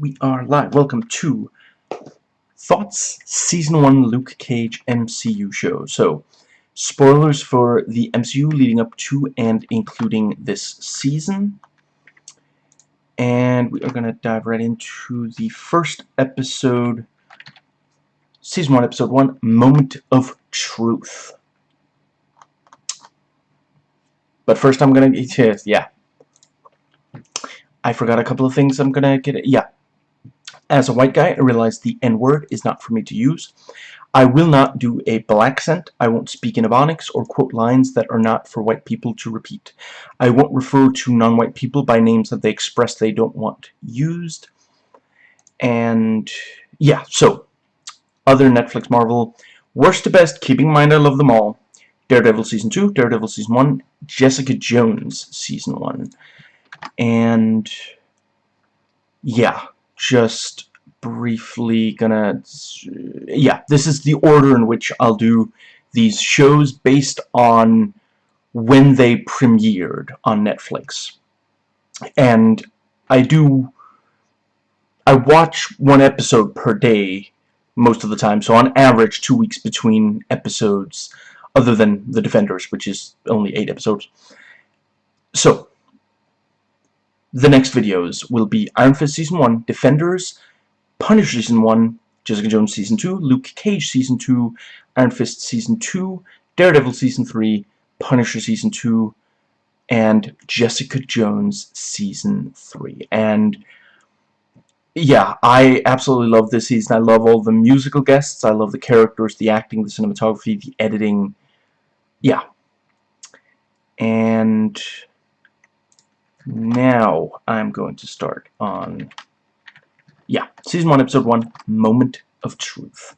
we are live. Welcome to Thoughts Season 1 Luke Cage MCU show. So, spoilers for the MCU leading up to and including this season. And we are going to dive right into the first episode, Season 1, Episode 1, Moment of Truth. But first I'm going to, yeah, I forgot a couple of things I'm gonna get it. Yeah. As a white guy, I realize the N-word is not for me to use. I will not do a black accent. I won't speak in Ebonics or quote lines that are not for white people to repeat. I won't refer to non-white people by names that they express they don't want used. And yeah, so other Netflix Marvel, worst to best, keeping in mind I love them all. Daredevil Season 2, Daredevil Season 1, Jessica Jones Season 1 and yeah just briefly gonna yeah this is the order in which I'll do these shows based on when they premiered on Netflix. And I do I watch one episode per day most of the time so on average two weeks between episodes other than The Defenders which is only eight episodes. So the next videos will be Iron Fist Season 1, Defenders, Punisher Season 1, Jessica Jones Season 2, Luke Cage Season 2, Iron Fist Season 2, Daredevil Season 3, Punisher Season 2, and Jessica Jones Season 3. And yeah, I absolutely love this season. I love all the musical guests. I love the characters, the acting, the cinematography, the editing. Yeah. And now I'm going to start on, yeah, Season 1, Episode 1, Moment of Truth.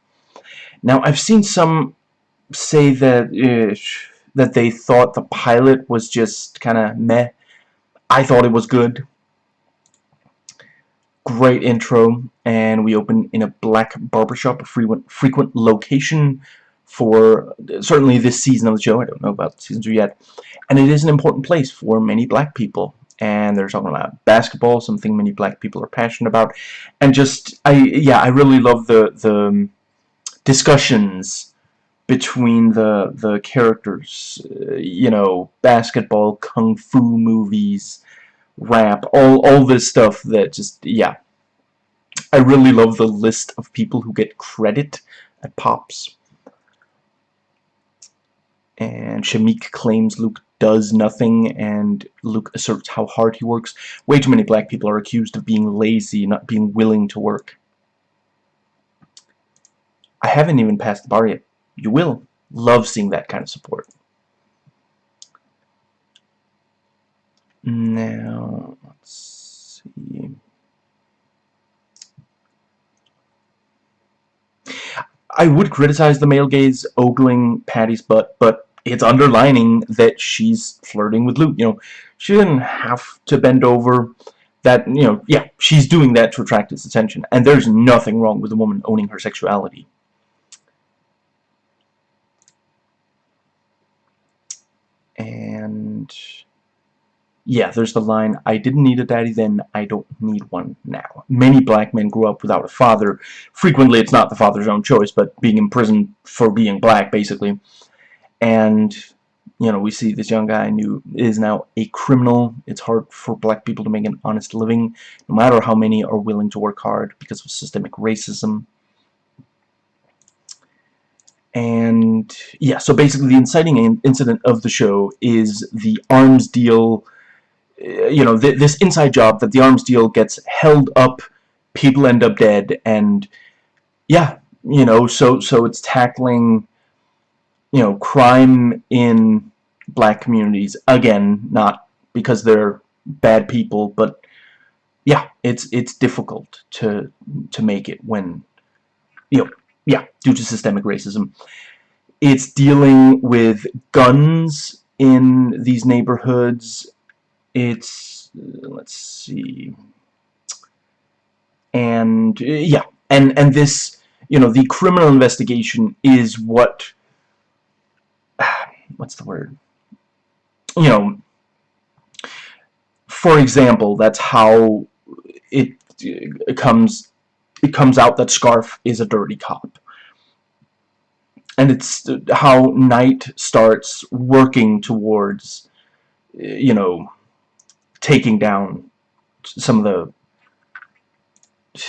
Now, I've seen some say that, uh, that they thought the pilot was just kind of meh. I thought it was good. Great intro, and we open in a black barbershop, a frequent, frequent location for certainly this season of the show. I don't know about season 2 yet. And it is an important place for many black people and they're talking about basketball, something many black people are passionate about, and just I yeah I really love the the discussions between the the characters, uh, you know, basketball, kung fu movies, rap, all all this stuff that just yeah. I really love the list of people who get credit at Pops. And Shameik claims Luke does nothing and Luke asserts how hard he works. Way too many black people are accused of being lazy, not being willing to work. I haven't even passed the bar yet. You will. Love seeing that kind of support. Now, let's see. I would criticize the male gaze ogling Patty's butt, but it's underlining that she's flirting with Luke. You know, she didn't have to bend over. That, you know, yeah, she's doing that to attract his attention. And there's nothing wrong with a woman owning her sexuality. And, yeah, there's the line, I didn't need a daddy then, I don't need one now. Many black men grew up without a father. Frequently, it's not the father's own choice, but being imprisoned for being black, basically and you know we see this young guy who is now a criminal. It's hard for black people to make an honest living no matter how many are willing to work hard because of systemic racism. And yeah so basically the inciting incident of the show is the arms deal. Uh, you know th this inside job that the arms deal gets held up people end up dead and yeah you know so so it's tackling you know, crime in black communities, again, not because they're bad people, but yeah, it's it's difficult to to make it when you know, yeah, due to systemic racism. It's dealing with guns in these neighborhoods. It's let's see. And yeah, and and this, you know, the criminal investigation is what what's the word? You know, for example, that's how it it comes it comes out that Scarf is a dirty cop. And it's how Knight starts working towards, you know, taking down some of the,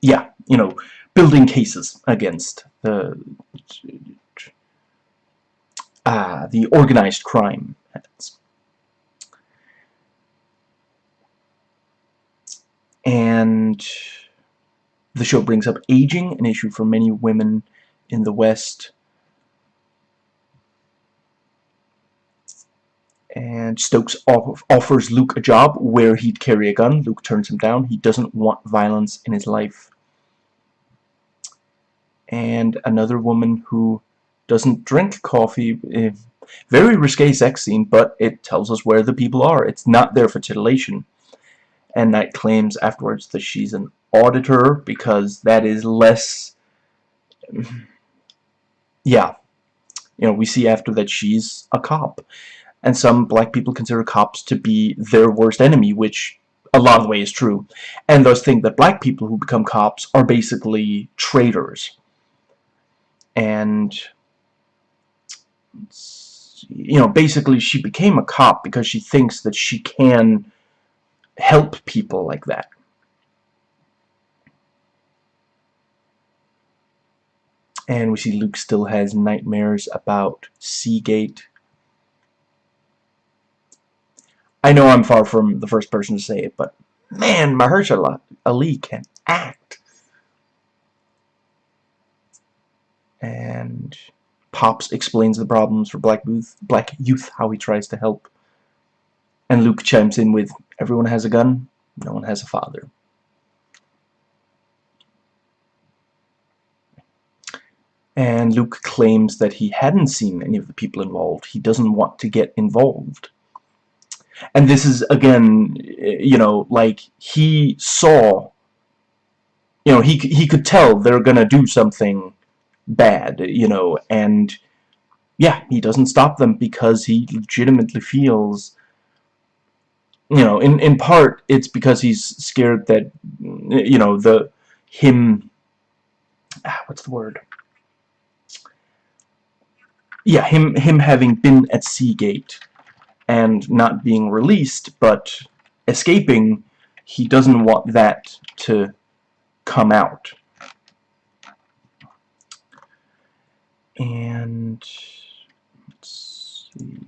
yeah, you know, building cases against the, uh, the organized crime. And the show brings up aging, an issue for many women in the West. And Stokes off offers Luke a job where he'd carry a gun. Luke turns him down. He doesn't want violence in his life. And another woman who doesn't drink coffee. Eh, very risque sex scene, but it tells us where the people are. It's not there for titillation. And Knight claims afterwards that she's an auditor because that is less yeah you know we see after that she's a cop and some black people consider cops to be their worst enemy which a lot of the way is true and thus think that black people who become cops are basically traitors and you know basically she became a cop because she thinks that she can help people like that and we see Luke still has nightmares about Seagate. I know I'm far from the first person to say it, but man, Mahershala Ali can act. And Pops explains the problems for Black Youth, Black Youth, how he tries to help. And Luke chimes in with, everyone has a gun, no one has a father. and Luke claims that he hadn't seen any of the people involved. He doesn't want to get involved. And this is, again, you know, like, he saw, you know, he, he could tell they're gonna do something bad, you know, and, yeah, he doesn't stop them because he legitimately feels, you know, in, in part, it's because he's scared that, you know, the, him, ah, what's the word? yeah, him him having been at Seagate and not being released, but escaping, he doesn't want that to come out. And let's see.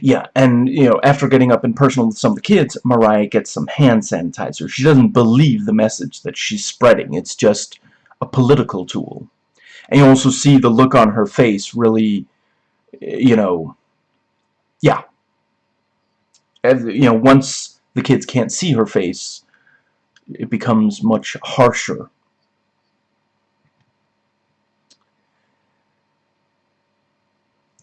Yeah, and, you know, after getting up and personal with some of the kids, Mariah gets some hand sanitizer. She doesn't believe the message that she's spreading. It's just a political tool. And you also see the look on her face really, you know, yeah. And, you know, once the kids can't see her face, it becomes much harsher.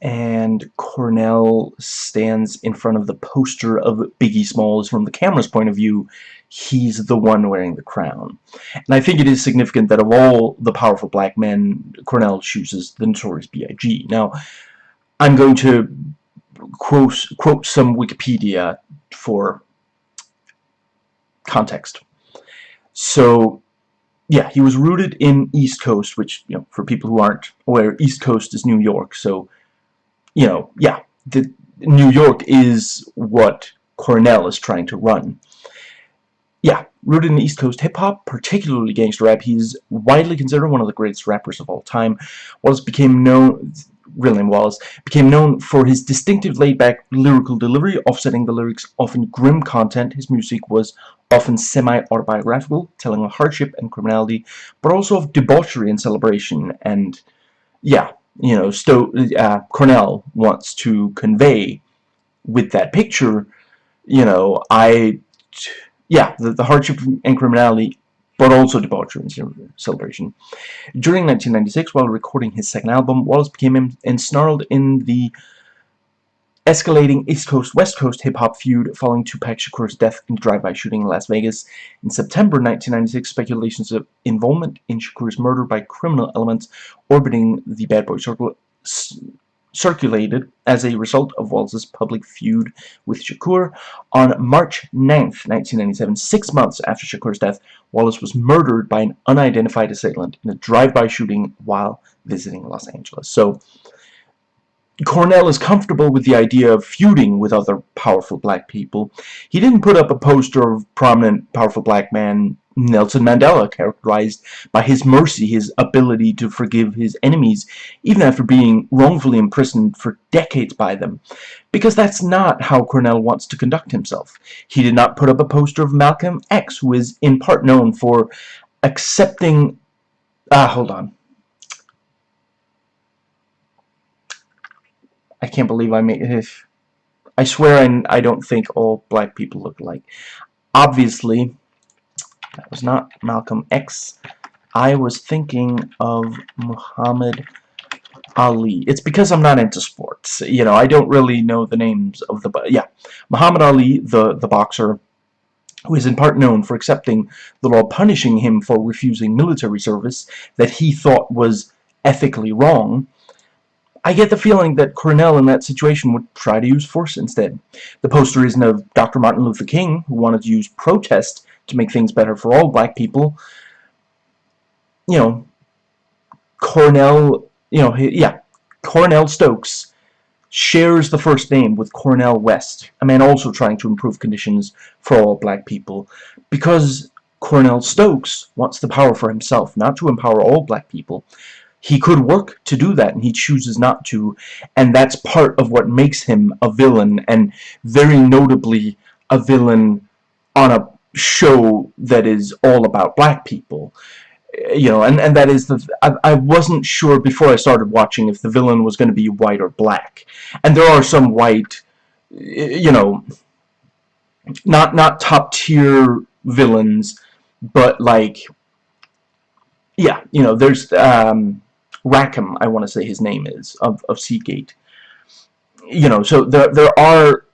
and Cornell stands in front of the poster of Biggie Smalls from the camera's point of view he's the one wearing the crown and I think it is significant that of all the powerful black men Cornell chooses the Notorious B.I.G. now I'm going to quote, quote some Wikipedia for context so yeah, he was rooted in East Coast, which, you know, for people who aren't aware, East Coast is New York, so you know, yeah, the, New York is what Cornell is trying to run. Yeah, rooted in East Coast hip-hop, particularly gangster rap, he's widely considered one of the greatest rappers of all time. Wallace became known, William Wallace, became known for his distinctive laid-back lyrical delivery, offsetting the lyrics' often grim content. His music was often semi-autobiographical, telling of hardship and criminality, but also of debauchery and celebration, and, yeah, you know, Sto uh, Cornell wants to convey with that picture, you know, I, yeah, the, the hardship and criminality, but also debauchery and celebration. During 1996, while recording his second album, Wallace became ensnarled in the escalating East Coast-West Coast hip-hop feud following Tupac Shakur's death in a drive-by shooting in Las Vegas. In September 1996, speculations of involvement in Shakur's murder by criminal elements orbiting the Bad Boy Circle circulated as a result of Wallace's public feud with Shakur. On March 9th, 1997, six months after Shakur's death, Wallace was murdered by an unidentified assailant in a drive-by shooting while visiting Los Angeles. So, Cornell is comfortable with the idea of feuding with other powerful black people. He didn't put up a poster of prominent, powerful black man Nelson Mandela, characterized by his mercy, his ability to forgive his enemies, even after being wrongfully imprisoned for decades by them. Because that's not how Cornell wants to conduct himself. He did not put up a poster of Malcolm X, who is in part known for accepting... Ah, hold on. I can't believe I made... I swear I, I don't think all black people look alike. Obviously, that was not Malcolm X. I was thinking of Muhammad Ali. It's because I'm not into sports. You know, I don't really know the names of the... Yeah, Muhammad Ali, the, the boxer, who is in part known for accepting the law punishing him for refusing military service that he thought was ethically wrong, I get the feeling that Cornell in that situation would try to use force instead. The poster isn't of Dr. Martin Luther King, who wanted to use protest to make things better for all black people. You know, Cornell, you know, yeah, Cornell Stokes shares the first name with Cornel West, a man also trying to improve conditions for all black people, because Cornell Stokes wants the power for himself, not to empower all black people. He could work to do that, and he chooses not to, and that's part of what makes him a villain, and very notably a villain on a show that is all about black people you know and and that is the I, I wasn't sure before I started watching if the villain was going to be white or black. And there are some white you know not not top tier villains but like yeah you know there's um Rackham I want to say his name is of, of Seagate. You know so there there are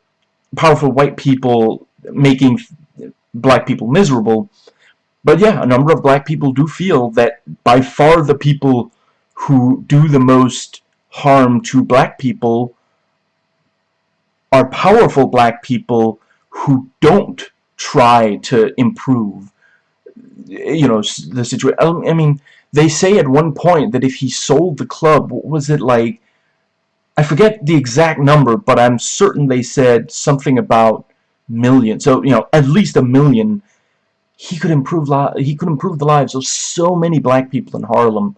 powerful white people making black people miserable. But yeah, a number of black people do feel that by far the people who do the most harm to black people are powerful black people who don't try to improve you know the situation I mean they say at one point that if he sold the club what was it like I forget the exact number but I'm certain they said something about million. So, you know, at least a million. He could improve he could improve the lives of so many black people in Harlem.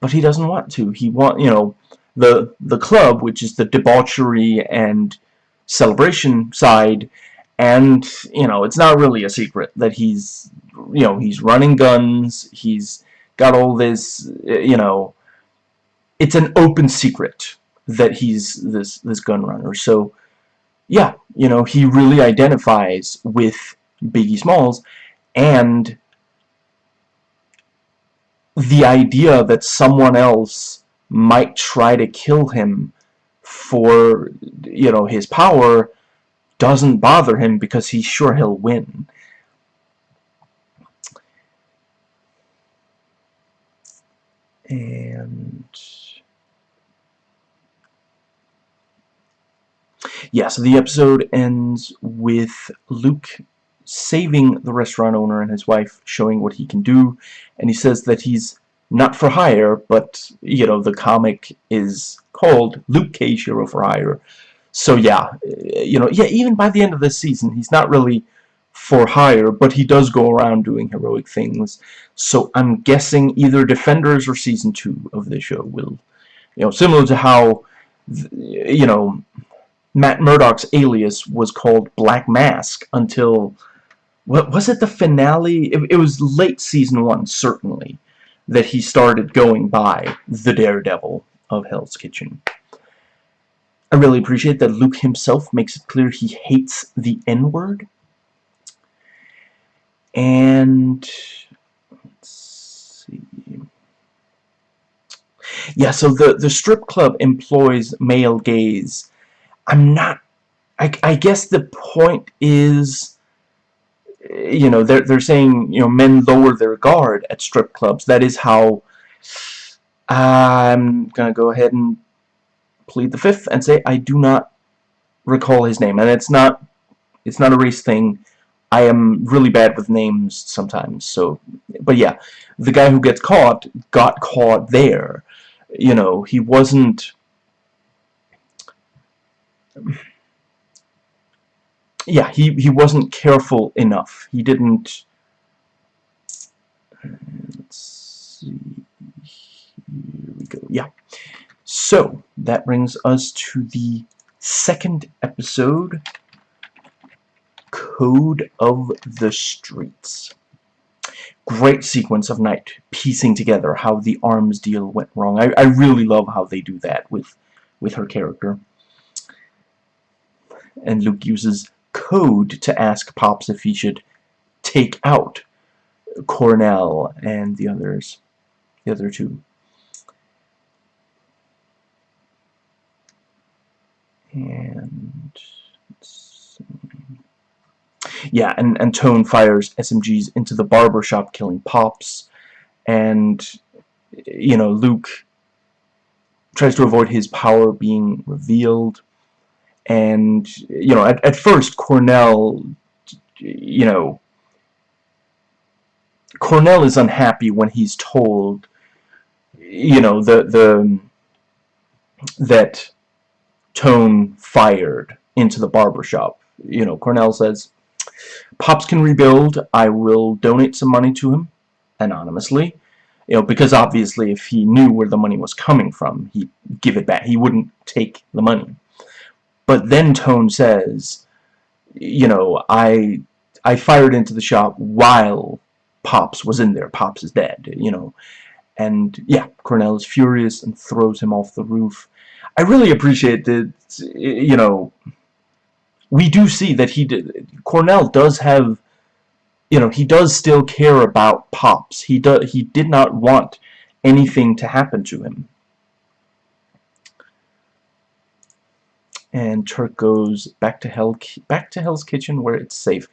But he doesn't want to. He want, you know, the the club, which is the debauchery and celebration side, and, you know, it's not really a secret that he's, you know, he's running guns, he's got all this, you know, it's an open secret that he's this this gun runner. So yeah, you know, he really identifies with Biggie Smalls and the idea that someone else might try to kill him for, you know, his power doesn't bother him because he's sure he'll win. And... yeah, so the episode ends with Luke saving the restaurant owner and his wife, showing what he can do, and he says that he's not for hire, but, you know, the comic is called Luke Cage Hero for Hire. So, yeah, eh, you know, yeah, even by the end of this season, he's not really for hire, but he does go around doing heroic things. So, I'm guessing either Defenders or Season 2 of the show will, you know, similar to how, you know, Matt Murdock's alias was called Black Mask until what was it the finale? It, it, was late season one certainly that he started going by the Daredevil of Hell's Kitchen. I really appreciate that Luke himself makes it clear he hates the N-word. And let's see. Yeah so the the strip club employs male gaze I'm not I, I guess the point is eh, you know they're, they're saying you know men lower their guard at strip clubs. That is how I'm gonna go ahead and plead the fifth and say I do not recall his name. And it's not it's not a race thing. I am really bad with names sometimes so but yeah. The guy who gets caught got caught there. You know he wasn't yeah he he wasn't careful enough he didn't let's see here we go yeah so that brings us to the second episode Code of the Streets. Great sequence of Knight, piecing together how the arms deal went wrong. I, I really love how they do that with, with her character. And Luke uses code to ask Pops if he should take out Cornell and the others, the other two. And yeah, and, and Tone fires SMGs into the barber shop, killing Pops. And, you know, Luke tries to avoid his power being revealed. And, you know, at, at first, Cornell, you know, Cornell is unhappy when he's told, you know, the, the, that Tone fired into the barber shop. You know, Cornell says, Pops can rebuild. I will donate some money to him anonymously. You know, because obviously if he knew where the money was coming from, he'd give it back. He wouldn't take the money. But then Tone says, you know, I I fired into the shop while Pops was in there. Pops is dead, you know. And yeah, Cornell is furious and throws him off the roof. I really appreciate that, you know, we do see that he did Cornell does have you know he does still care about Pops he does he did not want anything to happen to him and Turk goes back to Hell back to Hell's Kitchen where it's safe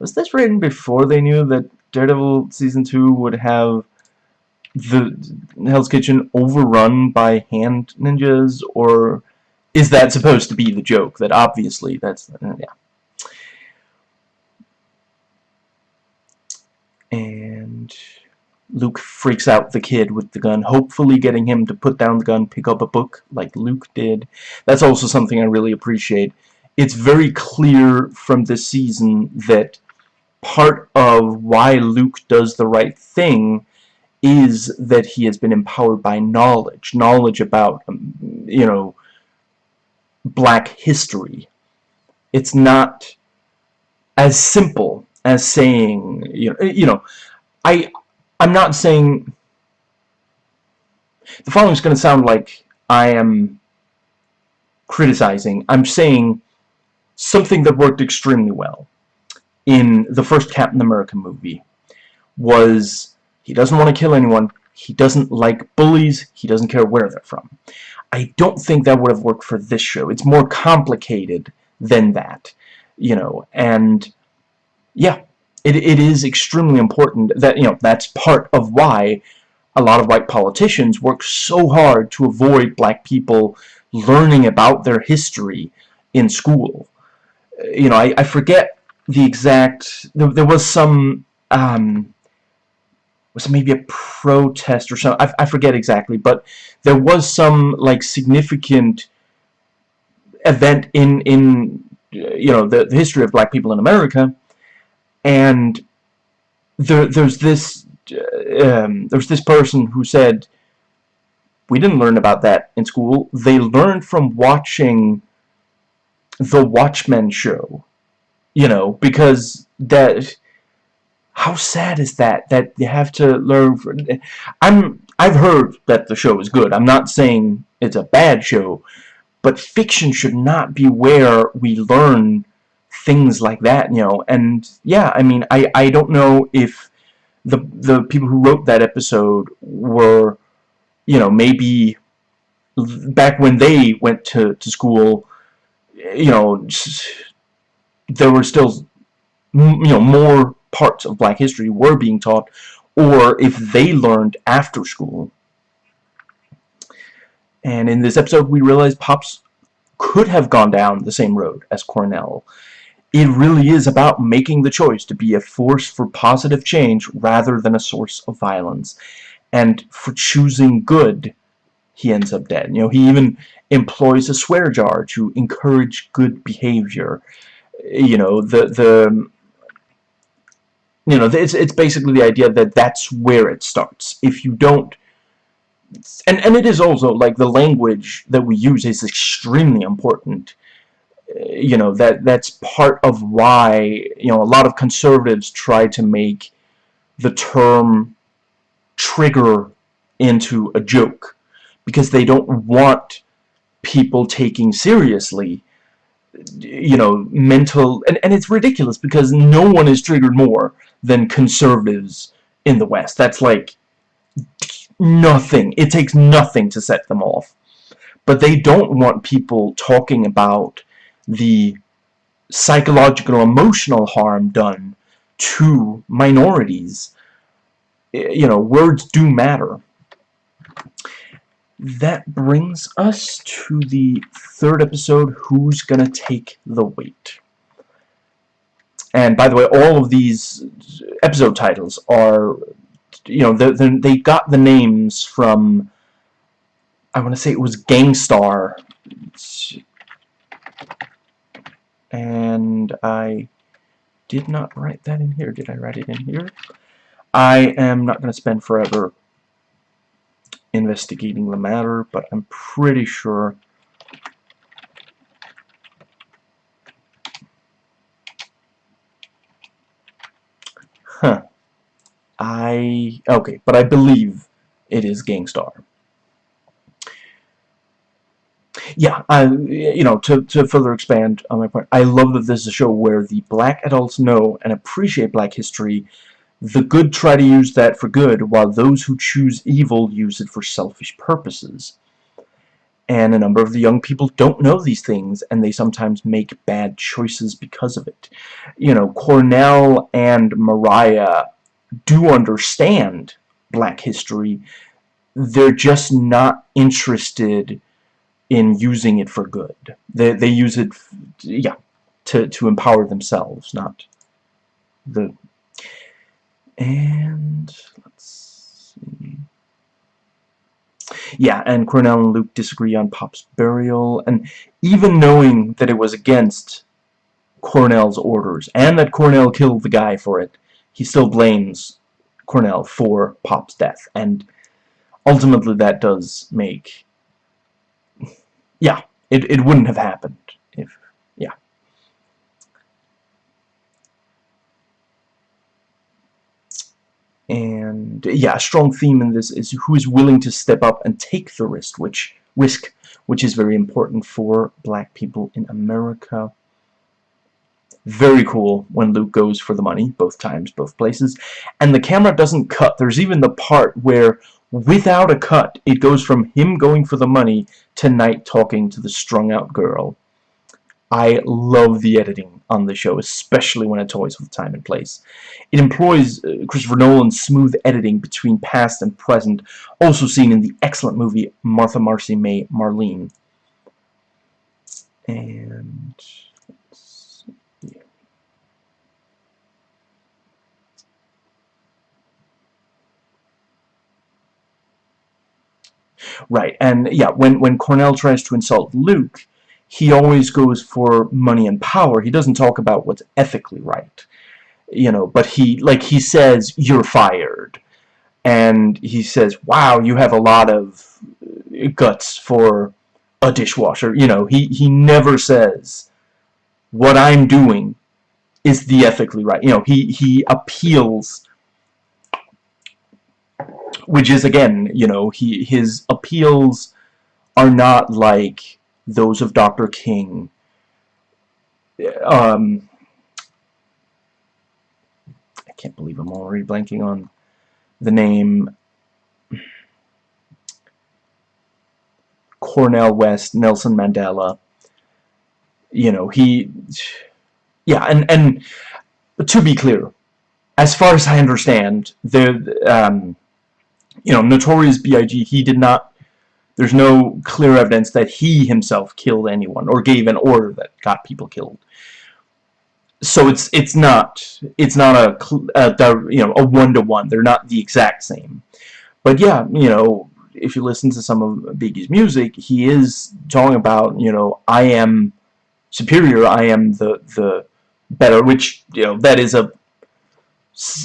was this written before they knew that Daredevil season 2 would have the Hell's Kitchen overrun by hand ninjas or is that supposed to be the joke? That obviously that's uh, yeah. Luke freaks out the kid with the gun, hopefully getting him to put down the gun, pick up a book like Luke did. That's also something I really appreciate. It's very clear from this season that part of why Luke does the right thing is that he has been empowered by knowledge. Knowledge about, um, you know, black history. It's not as simple as saying, you know, you know I, I'm not saying, the following is going to sound like I am criticizing. I'm saying something that worked extremely well in the first Captain America movie was he doesn't want to kill anyone, he doesn't like bullies, he doesn't care where they're from. I don't think that would have worked for this show. It's more complicated than that, you know, and yeah, it, it is extremely important that, you know, that's part of why a lot of white politicians work so hard to avoid black people learning about their history in school. You know, I, I forget the exact, there, there was some, um, was maybe a protest or something. I, I forget exactly, but there was some like significant event in in you know the, the history of black people in America, and there there's this um, there's this person who said we didn't learn about that in school. They learned from watching the Watchmen show, you know, because that how sad is that that you have to learn from I'm I've heard that the show is good I'm not saying it's a bad show but fiction should not be where we learn things like that you know and yeah I mean I I don't know if the the people who wrote that episode were you know maybe back when they went to, to school you know, there were still, you know, more parts of black history were being taught, or if they learned after school. And in this episode, we realized Pops could have gone down the same road as Cornell. It really is about making the choice to be a force for positive change rather than a source of violence. And for choosing good, he ends up dead. You know, he even employs a swear jar to encourage good behavior. You know, the the you know, it's it's basically the idea that that's where it starts. If you don't and and it is also like the language that we use is extremely important you know that that's part of why you know a lot of conservatives try to make the term trigger into a joke because they don't want people taking seriously you know mental and, and it's ridiculous because no one is triggered more than conservatives in the West. That's like nothing. It takes nothing to set them off. But they don't want people talking about the psychological emotional harm done to minorities. You know, words do matter. That brings us to the third episode, Who's Gonna Take the Weight? And by the way, all of these episode titles are, you know, they, they got the names from, I want to say it was Gang Starr and I did not write that in here. Did I write it in here? I am not going to spend forever investigating the matter, but I'm pretty sure Huh. I... Okay, but I believe it is Gang Starr. Yeah, you know, to, to further expand on my point, I love that this is a show where the black adults know and appreciate black history. The good try to use that for good, while those who choose evil use it for selfish purposes. And a number of the young people don't know these things, and they sometimes make bad choices because of it. You know, Cornell and Mariah do understand black history. They're just not interested in using it for good. They, they use it, yeah, to, to empower themselves, not the... And, let's see... Yeah, and Cornell and Luke disagree on Pop's burial, and even knowing that it was against Cornell's orders, and that Cornell killed the guy for it, he still blames Cornell for Pop's death, and ultimately that does make yeah, it, it wouldn't have happened if, yeah. And, yeah, a strong theme in this is who is willing to step up and take the risk, which, risk, which is very important for black people in America. Very cool when Luke goes for the money, both times, both places. And the camera doesn't cut. There's even the part where without a cut, it goes from him going for the money to Knight talking to the strung-out girl. I love the editing on the show, especially when it toys with time and place. It employs uh, Christopher Nolan's smooth editing between past and present, also seen in the excellent movie Martha Marcy May Marlene. And Right, and yeah, when, when Cornell tries to insult Luke, he always goes for money and power. He doesn't talk about what's ethically right. You know, but he, like, he says, you're fired. And he says, wow, you have a lot of guts for a dishwasher. You know, he, he never says, what I'm doing is the ethically right. You know, he, he appeals which is again, you know, he his appeals are not like those of Dr. King. Um, I can't believe I'm already blanking on the name. Cornel West, Nelson Mandela. you know, he, yeah, and, and to be clear, as far as I understand, the, um, you know, Notorious B.I.G., he did not, there's no clear evidence that he himself killed anyone or gave an order that got people killed. So it's it's not it's not a, a you know a one to one. They're not the exact same. But yeah, you know, if you listen to some of Biggie's music, he is talking about you know I am superior. I am the the better, which you know that is a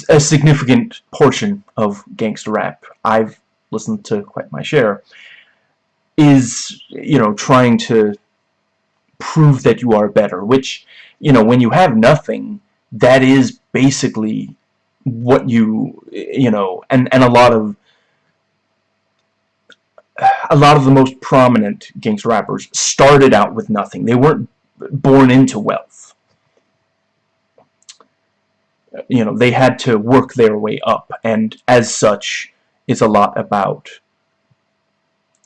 a significant portion of gangster rap. I've listened to quite my share. Is you know trying to prove that you are better, which you know when you have nothing, that is basically what you you know and and a lot of a lot of the most prominent gangster rappers started out with nothing. They weren't born into wealth. You know, they had to work their way up, and as such, it's a lot about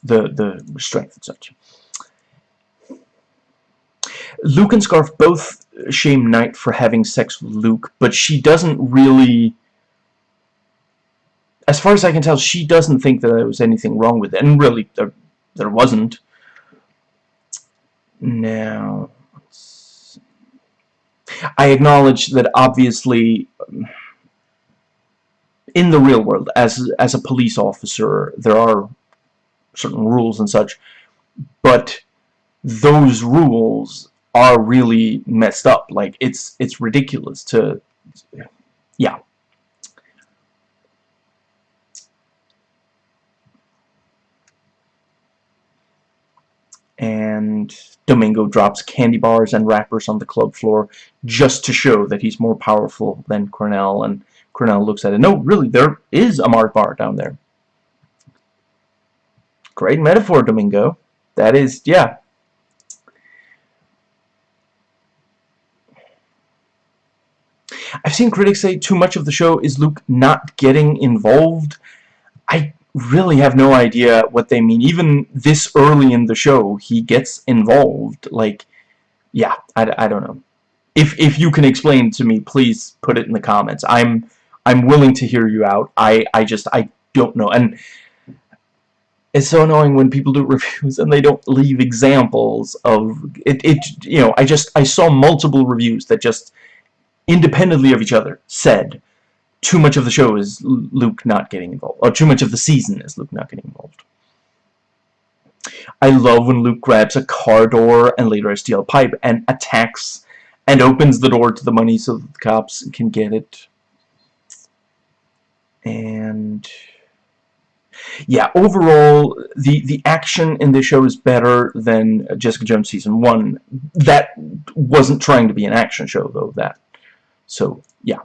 the the strength and such. Luke and Scarf both shame Knight for having sex with Luke, but she doesn't really... As far as I can tell, she doesn't think that there was anything wrong with it, and really, there, there wasn't. Now... I acknowledge that obviously um, in the real world as as a police officer there are certain rules and such but those rules are really messed up. Like it's it's ridiculous to yeah and Domingo drops candy bars and wrappers on the club floor just to show that he's more powerful than Cornell and Cornell looks at it. No, really, there is a Mars bar down there. Great metaphor, Domingo. That is, yeah. I've seen critics say too much of the show is Luke not getting involved. I really have no idea what they mean. Even this early in the show, he gets involved. Like, yeah, I, I don't know. If if you can explain to me, please put it in the comments. I'm I'm willing to hear you out. I I just I don't know. And it's so annoying when people do reviews and they don't leave examples of it. It you know I just I saw multiple reviews that just independently of each other said too much of the show is Luke not getting involved. Or too much of the season is Luke not getting involved. I love when Luke grabs a car door and later a steel pipe and attacks and opens the door to the money so that the cops can get it. And yeah, overall, the the action in this show is better than Jessica Jones season one. That wasn't trying to be an action show though. That so yeah.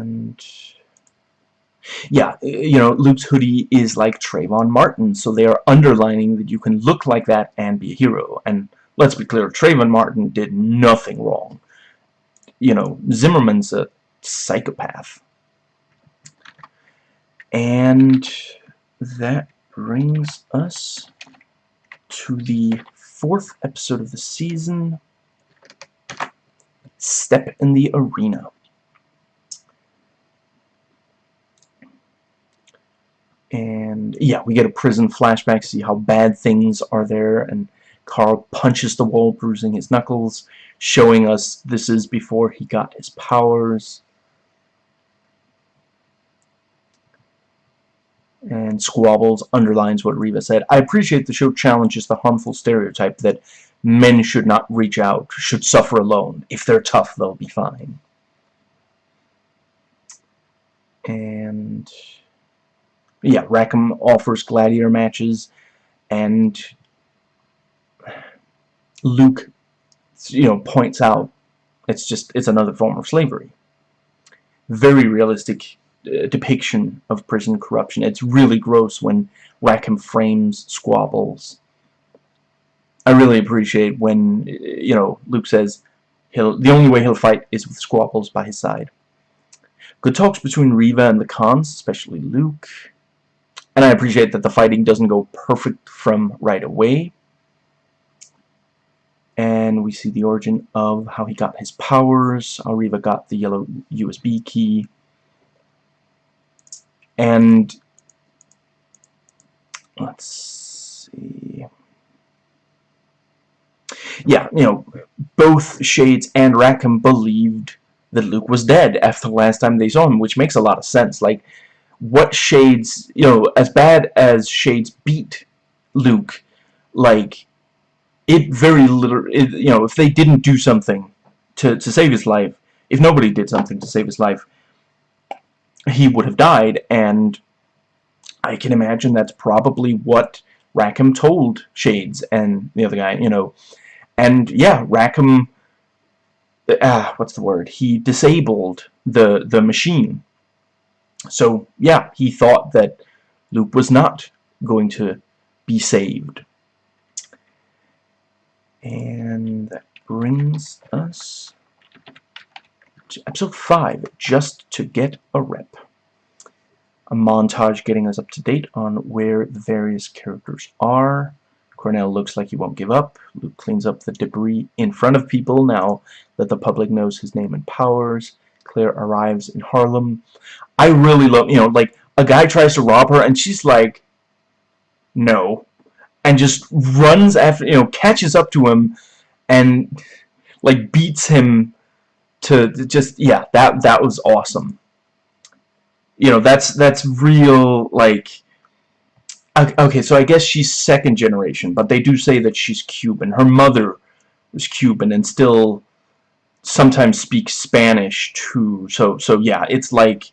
And yeah, you know, Luke's hoodie is like Trayvon Martin, so they are underlining that you can look like that and be a hero. And let's be clear, Trayvon Martin did nothing wrong. You know, Zimmerman's a psychopath. And that brings us to the fourth episode of the season, Step in the Arena. And yeah, we get a prison flashback, see how bad things are there, and Carl punches the wall, bruising his knuckles, showing us this is before he got his powers. And Squabbles underlines what Reva said. I appreciate the show challenges the harmful stereotype that men should not reach out, should suffer alone. If they're tough, they'll be fine. And yeah, Rackham offers gladiator matches, and Luke, you know, points out it's just it's another form of slavery. Very realistic uh, depiction of prison corruption. It's really gross when Rackham frames squabbles. I really appreciate when you know Luke says he'll the only way he'll fight is with squabbles by his side. Good talks between Reva and the cons, especially Luke. And I appreciate that the fighting doesn't go perfect from right away. And we see the origin of how he got his powers, Reva got the yellow USB key. And let's see. Yeah, you know, both Shades and Rackham believed that Luke was dead after the last time they saw him, which makes a lot of sense. Like, what Shades, you know, as bad as Shades beat Luke, like, it very little, it, you know, if they didn't do something to, to save his life, if nobody did something to save his life, he would have died, and I can imagine that's probably what Rackham told Shades and the other guy, you know, and yeah, Rackham, ah, what's the word, he disabled the, the machine, so, yeah, he thought that Luke was not going to be saved. And that brings us to episode 5, Just to Get a Rep. A montage getting us up to date on where the various characters are. Cornell looks like he won't give up. Luke cleans up the debris in front of people now that the public knows his name and powers. Claire arrives in Harlem. I really love, you know, like, a guy tries to rob her, and she's like, no. And just runs after, you know, catches up to him, and, like, beats him to just, yeah, that, that was awesome. You know, that's, that's real, like, okay, so I guess she's second generation, but they do say that she's Cuban. Her mother was Cuban and still sometimes speak Spanish too. So so yeah, it's like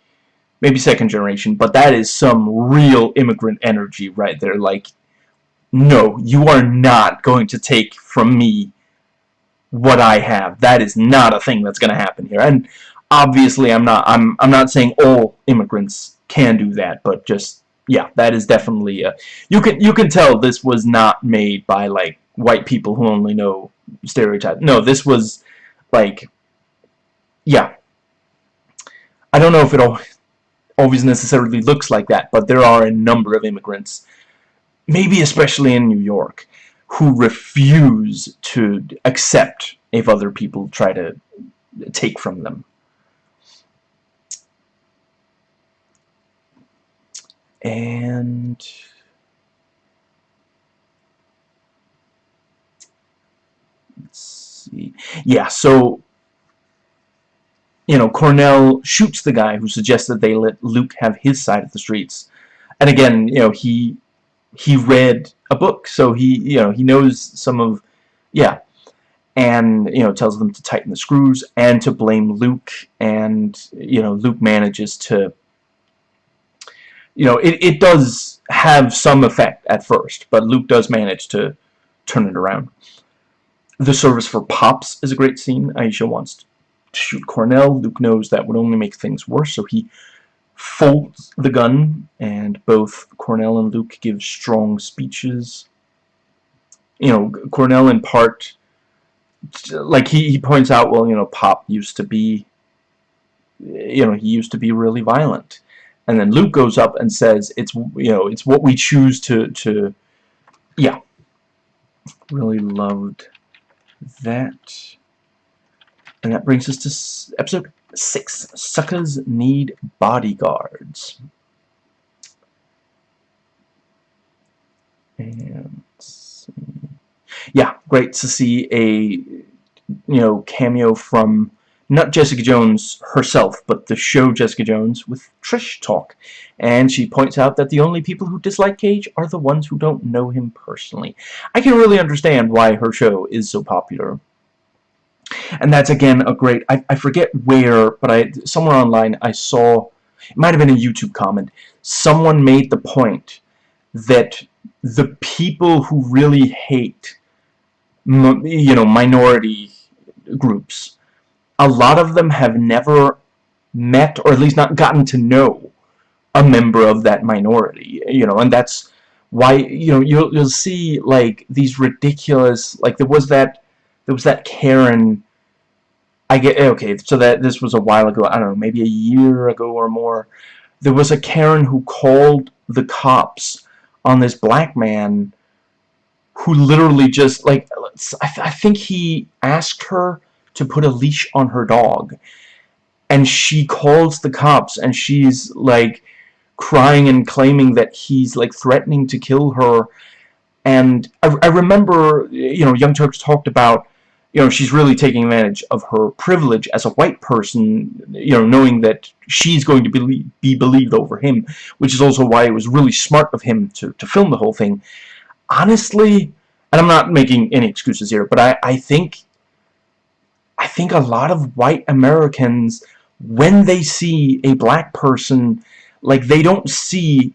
maybe second generation, but that is some real immigrant energy right there. Like, no, you are not going to take from me what I have. That is not a thing that's going to happen here. And obviously, I'm not. I'm. I'm not saying all immigrants can do that, but just yeah, that is definitely. A, you can you can tell this was not made by like white people who only know stereotypes. No, this was like, yeah. I don't know if it always necessarily looks like that, but there are a number of immigrants, maybe especially in New York, who refuse to accept if other people try to take from them. And see. Yeah, so you know, Cornell shoots the guy who suggests that they let Luke have his side of the streets. And again, you know, he he read a book, so he you know he knows some of yeah, and you know tells them to tighten the screws and to blame Luke, and you know Luke manages to you know it it does have some effect at first, but Luke does manage to turn it around. The service for Pops is a great scene. Aisha wants to shoot Cornell. Luke knows that would only make things worse, so he folds the gun, and both Cornell and Luke give strong speeches. You know, Cornell in part, like he, he points out, well, you know, Pop used to be, you know, he used to be really violent. And then Luke goes up and says, it's, you know, it's what we choose to, to, yeah. Really loved that. And that brings us to episode 6. Suckers Need Bodyguards. And yeah, great to see a you know cameo from not Jessica Jones herself, but the show Jessica Jones with Trish Talk. And she points out that the only people who dislike Cage are the ones who don't know him personally. I can really understand why her show is so popular. And that's, again, a great... I, I forget where, but I somewhere online I saw... It might have been a YouTube comment. Someone made the point that the people who really hate, you know, minority groups a lot of them have never met or at least not gotten to know a member of that minority you know and that's why you know you'll, you'll see like these ridiculous like there was that there was that Karen I get eh, okay. So that this was a while ago. I don't know, maybe a year ago or more. There was a Karen who called the cops on this black man who literally just like I, th I think he asked her to put a leash on her dog. And she calls the cops and she's like crying and claiming that he's like threatening to kill her. And I, I remember you know Young Turks talked about you know she's really taking advantage of her privilege as a white person you know knowing that she's going to be, be believed over him which is also why it was really smart of him to, to film the whole thing. Honestly and I'm not making any excuses here but I, I think I think a lot of white Americans when they see a black person like they don't see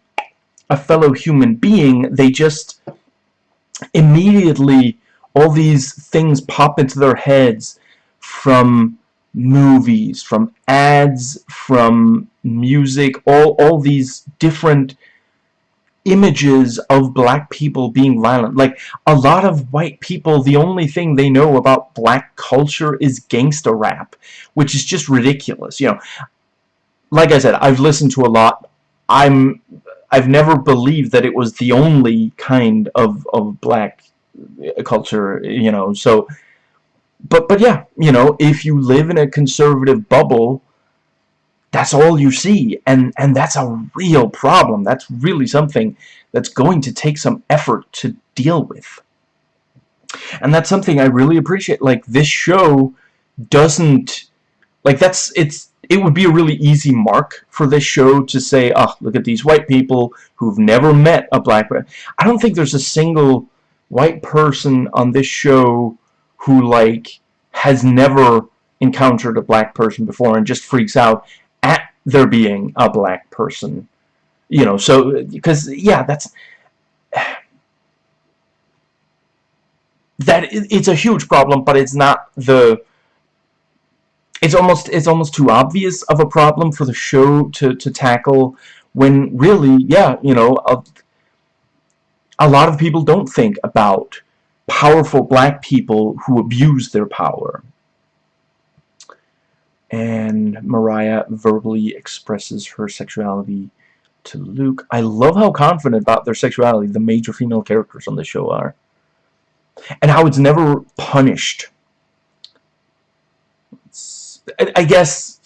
a fellow human being. They just immediately all these things pop into their heads from movies from ads from music all all these different images of black people being violent. Like, a lot of white people, the only thing they know about black culture is gangsta rap, which is just ridiculous. You know, like I said, I've listened to a lot. I'm, I've never believed that it was the only kind of, of black uh, culture, you know, so, but, but yeah, you know, if you live in a conservative bubble, that's all you see. And and that's a real problem. That's really something that's going to take some effort to deal with. And that's something I really appreciate. Like this show doesn't like that's it's it would be a really easy mark for this show to say oh look at these white people who've never met a black person I don't think there's a single white person on this show who like has never encountered a black person before and just freaks out there being a black person. You know, so, because, yeah, that's, that, it's a huge problem, but it's not the, it's almost, it's almost too obvious of a problem for the show to, to tackle, when really, yeah, you know, a, a lot of people don't think about powerful black people who abuse their power and Mariah verbally expresses her sexuality to Luke. I love how confident about their sexuality the major female characters on the show are. And how it's never punished. I, I, guess,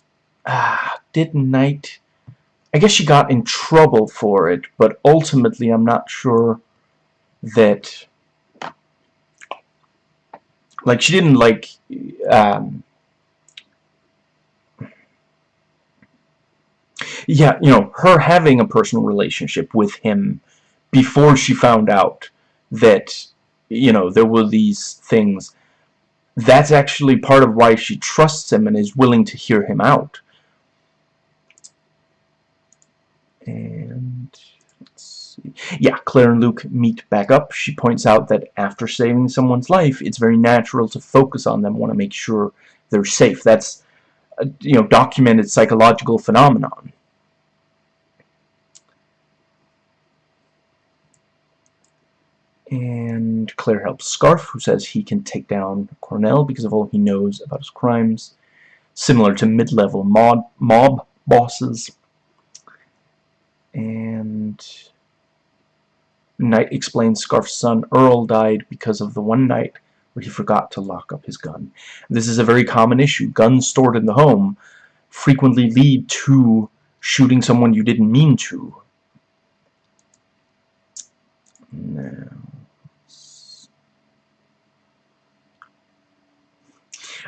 uh, did Night... I guess she got in trouble for it, but ultimately I'm not sure that... Like, she didn't, like, um, yeah, you know, her having a personal relationship with him before she found out that, you know, there were these things, that's actually part of why she trusts him and is willing to hear him out. And, let's see. yeah, Claire and Luke meet back up. She points out that after saving someone's life, it's very natural to focus on them, want to make sure they're safe. That's, a, you know, documented psychological phenomenon. And Claire helps Scarfe, who says he can take down Cornell because of all he knows about his crimes. Similar to mid-level mob, mob bosses. And Knight explains Scarfe's son Earl died because of the one night where he forgot to lock up his gun. This is a very common issue. Guns stored in the home frequently lead to shooting someone you didn't mean to. Now,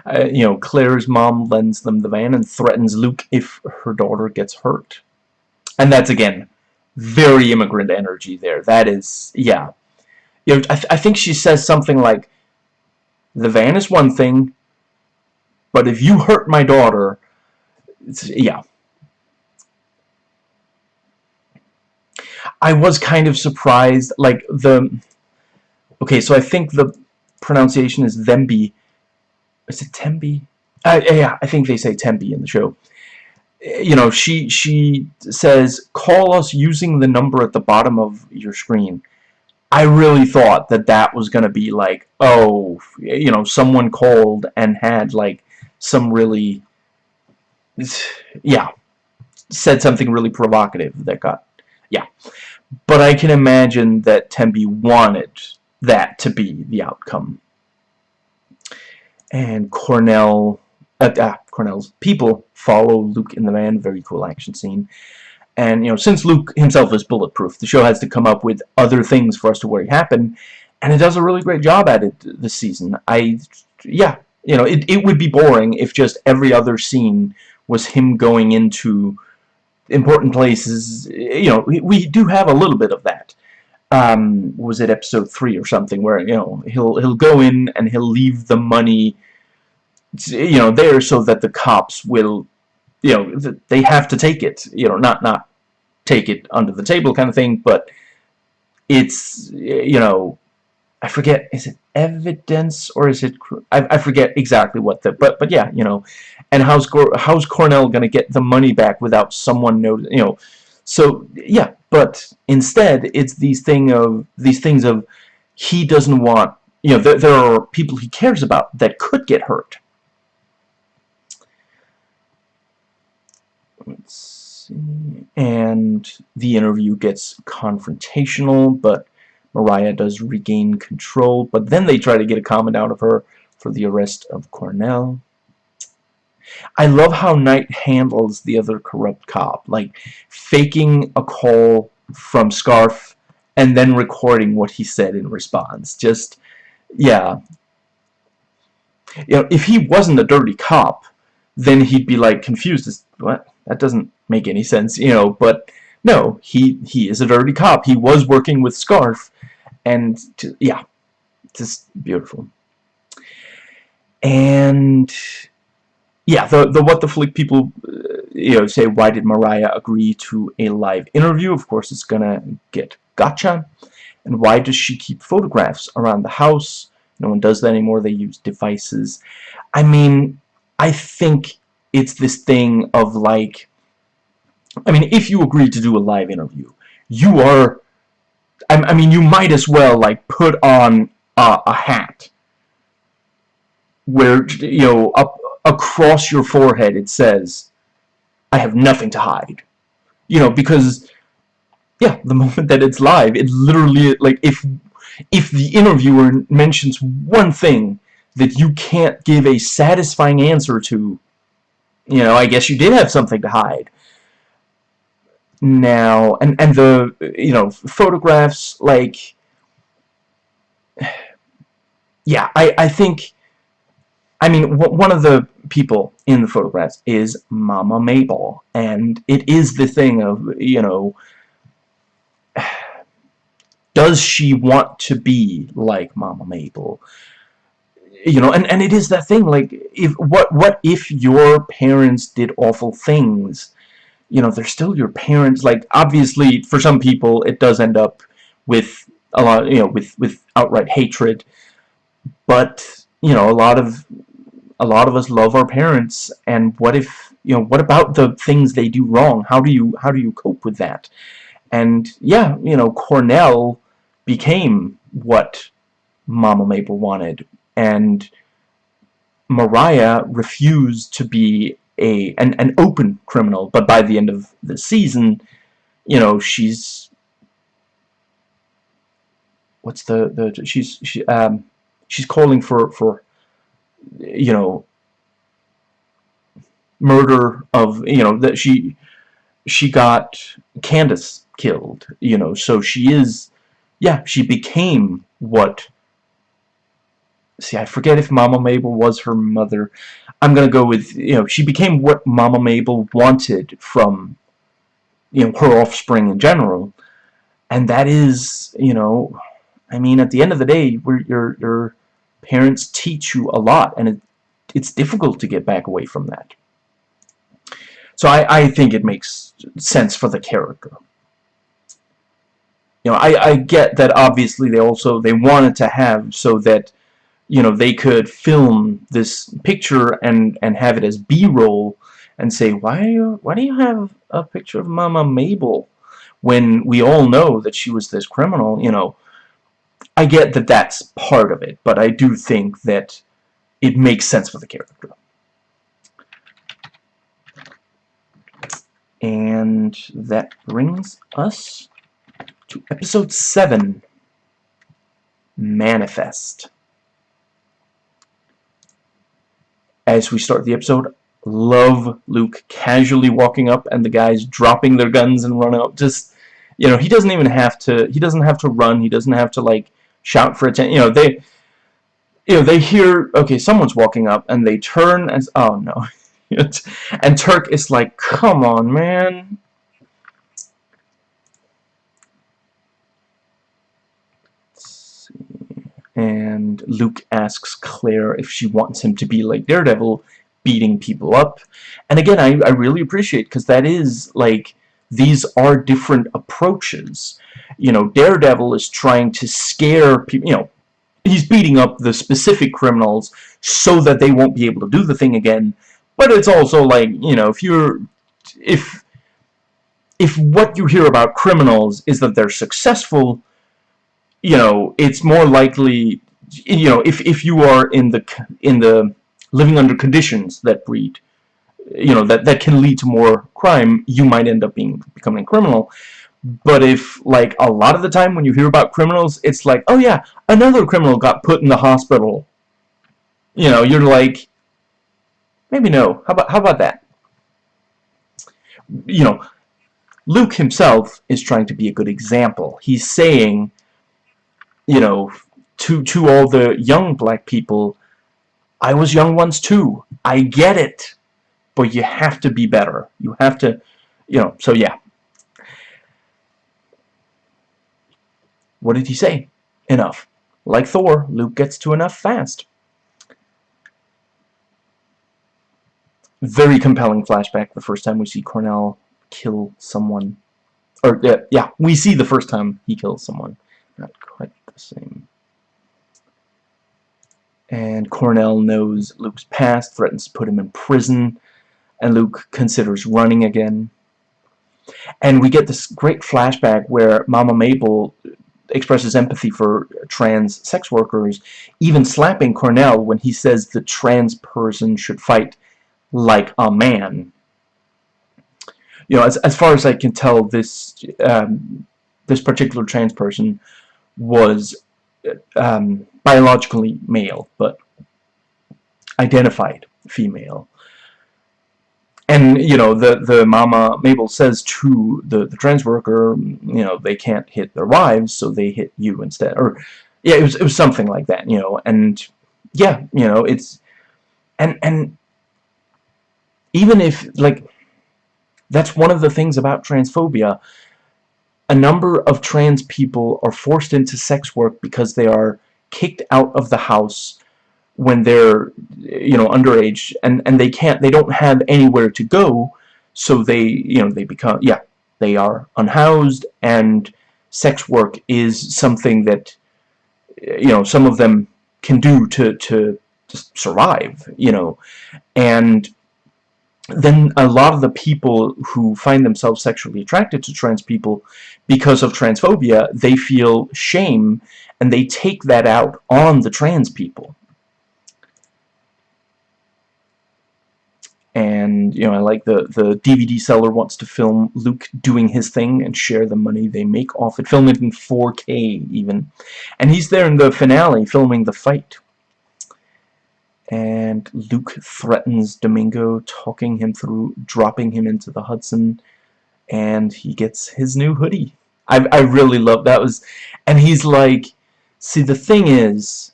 uh, you know, Claire's mom lends them the van and threatens Luke if her daughter gets hurt. And that's, again, very immigrant energy there. That is, yeah. You know, I, th I think she says something like, the van is one thing, but if you hurt my daughter, yeah. I was kind of surprised, like, the... Okay, so I think the pronunciation is Themby, is it Tembi? Uh, yeah, I think they say Tembi in the show. You know, she she says, call us using the number at the bottom of your screen. I really thought that that was going to be like, oh, you know, someone called and had, like, some really yeah said something really provocative that got yeah but I can imagine that Tembi wanted that to be the outcome and Cornell uh, ah, Cornell's people follow Luke in the van. Very cool action scene. And you know since Luke himself is bulletproof the show has to come up with other things for us to worry happen. And it does a really great job at it this season. I yeah you know it, it would be boring if just every other scene was him going into important places. You know we, we do have a little bit of that um, was it episode three or something where you know he'll he'll go in and he'll leave the money you know there so that the cops will you know they have to take it you know not not take it under the table kind of thing but it's you know I forget is it evidence or is it I, I forget exactly what the but but yeah you know and how's how's Cornell gonna get the money back without someone know you know so yeah but instead it's these thing of these things of he doesn't want you know there, there are people he cares about that could get hurt let's see and the interview gets confrontational but Mariah does regain control, but then they try to get a comment out of her for the arrest of Cornell. I love how Knight handles the other corrupt cop, like faking a call from Scarfe and then recording what he said in response. Just, yeah. You know, if he wasn't a dirty cop, then he'd be like confused as, what? That doesn't make any sense, you know, but no, he, he is a dirty cop. He was working with Scarfe, and yeah, just beautiful. And yeah, the the what the flick people uh, you know say why did Mariah agree to a live interview? Of course, it's gonna get gotcha. And why does she keep photographs around the house? No one does that anymore. They use devices. I mean, I think it's this thing of like, I mean, if you agree to do a live interview, you are I, mean, you might as well, like, put on uh, a hat where, you know, up across your forehead it says, I have nothing to hide. You know, because, yeah, the moment that it's live, it literally, like, if, if the interviewer mentions one thing that you can't give a satisfying answer to, you know, I guess you did have something to hide now and and the you know photographs like yeah I I think I mean one of the people in the photographs is Mama Mabel and it is the thing of you know does she want to be like Mama Mabel you know and and it is that thing like if what what if your parents did awful things you know, they're still your parents. Like, obviously, for some people, it does end up with a lot, you know, with, with outright hatred. But, you know, a lot of, a lot of us love our parents, and what if, you know, what about the things they do wrong? How do you, how do you cope with that? And, yeah, you know, Cornell became what Mama Mabel wanted, and Mariah refused to be a an, an open criminal, but by the end of the season, you know, she's what's the the she's she um she's calling for for you know murder of you know that she she got Candace killed you know so she is yeah she became what see I forget if Mama Mabel was her mother. I'm gonna go with you know she became what Mama Mabel wanted from you know her offspring in general. And that is you know I mean at the end of the day we're, you're, your your parents teach you a lot and it, it's difficult to get back away from that. So I, I think it makes sense for the character. You know I, I get that obviously they also they wanted to have so that you know they could film this picture and and have it as b-roll and say why you, why do you have a picture of Mama Mabel? when we all know that she was this criminal you know I get that that's part of it, but I do think that it makes sense for the character. And that brings us to episode 7, Manifest. As we start the episode, love Luke casually walking up and the guys dropping their guns and running up. Just, you know, he doesn't even have to, he doesn't have to run, he doesn't have to, like, shout for attention. You know, they, you know, they hear, okay, someone's walking up and they turn and, oh no. and Turk is like, come on, man. And Luke asks Claire if she wants him to be like Daredevil, beating people up. And again, I, I really appreciate, because that is, like, these are different approaches. You know, Daredevil is trying to scare people, you know, he's beating up the specific criminals so that they won't be able to do the thing again. But it's also like, you know, if you're, if, if what you hear about criminals is that they're successful, you know, it's more likely, you know, if, if you are in the, in the, living under conditions that breed, you know, that, that can lead to more crime, you might end up being, becoming a criminal. But if, like, a lot of the time when you hear about criminals, it's like, oh yeah, another criminal got put in the hospital. You know, you're like, maybe no. How about, how about that? You know, Luke himself is trying to be a good example. He's saying, you know, to, to all the young black people, I was young once too. I get it. But you have to be better. You have to, you know, so yeah. What did he say? Enough. Like Thor, Luke gets to enough fast. Very compelling flashback the first time we see Cornell kill someone. Or, uh, yeah, we see the first time he kills someone. Not quite the same. And Cornell knows Luke's past, threatens to put him in prison, and Luke considers running again. And we get this great flashback where Mama Mabel expresses empathy for trans sex workers, even slapping Cornell when he says the trans person should fight like a man. You know, as, as far as I can tell, this um, this particular trans person was um, biologically male, but identified female. And, you know, the, the mama, Mabel, says to the, the trans worker, you know, they can't hit their wives, so they hit you instead. Or, yeah, it was, it was something like that, you know, and, yeah, you know, it's, and, and, even if, like, that's one of the things about transphobia, a number of trans people are forced into sex work because they are kicked out of the house when they're you know underage and and they can't they don't have anywhere to go so they you know they become yeah they are unhoused and sex work is something that you know some of them can do to to survive you know and then a lot of the people who find themselves sexually attracted to trans people because of transphobia they feel shame and they take that out on the trans people. And, you know, I like the, the DVD seller wants to film Luke doing his thing and share the money they make off it. Film it in 4K, even. And he's there in the finale filming the fight. And Luke threatens Domingo, talking him through, dropping him into the Hudson. And he gets his new hoodie. I, I really love that was... And he's like See, the thing is,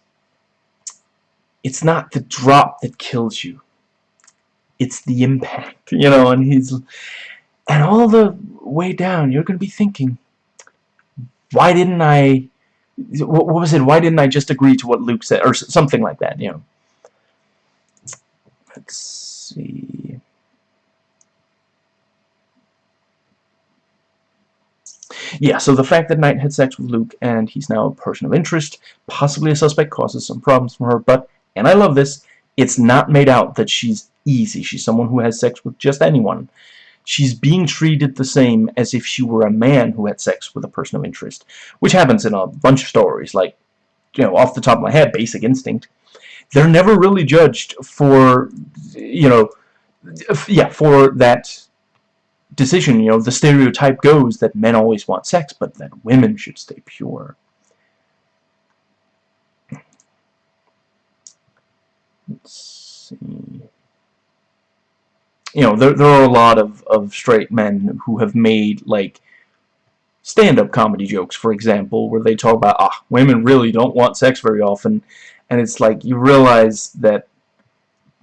it's not the drop that kills you. It's the impact, you know, and he's... And all the way down, you're going to be thinking, why didn't I... What was it? Why didn't I just agree to what Luke said? Or something like that, you know. Let's see... Yeah, so the fact that Knight had sex with Luke and he's now a person of interest, possibly a suspect, causes some problems for her, but, and I love this, it's not made out that she's easy. She's someone who has sex with just anyone. She's being treated the same as if she were a man who had sex with a person of interest, which happens in a bunch of stories, like, you know, off the top of my head, Basic Instinct. They're never really judged for, you know, yeah, for that decision, you know, the stereotype goes that men always want sex, but that women should stay pure. Let's see. You know, there, there are a lot of, of straight men who have made, like, stand-up comedy jokes, for example, where they talk about, ah, women really don't want sex very often, and it's like, you realize that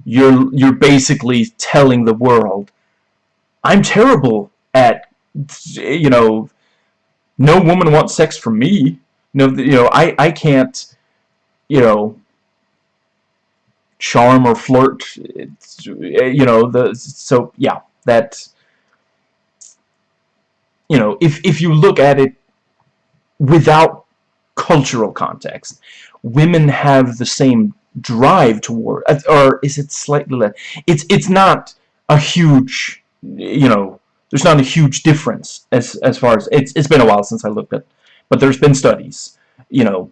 you're, you're basically telling the world, I'm terrible at, you know, no woman wants sex from me. No, you know, I, I can't, you know, charm or flirt. It's, eh, you know, the so yeah, that. You know, if if you look at it without cultural context, women have the same drive toward, uh, or is it slightly less? It's it's not a huge, you know, there's not a huge difference as as far as it's it's been a while since I looked at, but there's been studies, you know.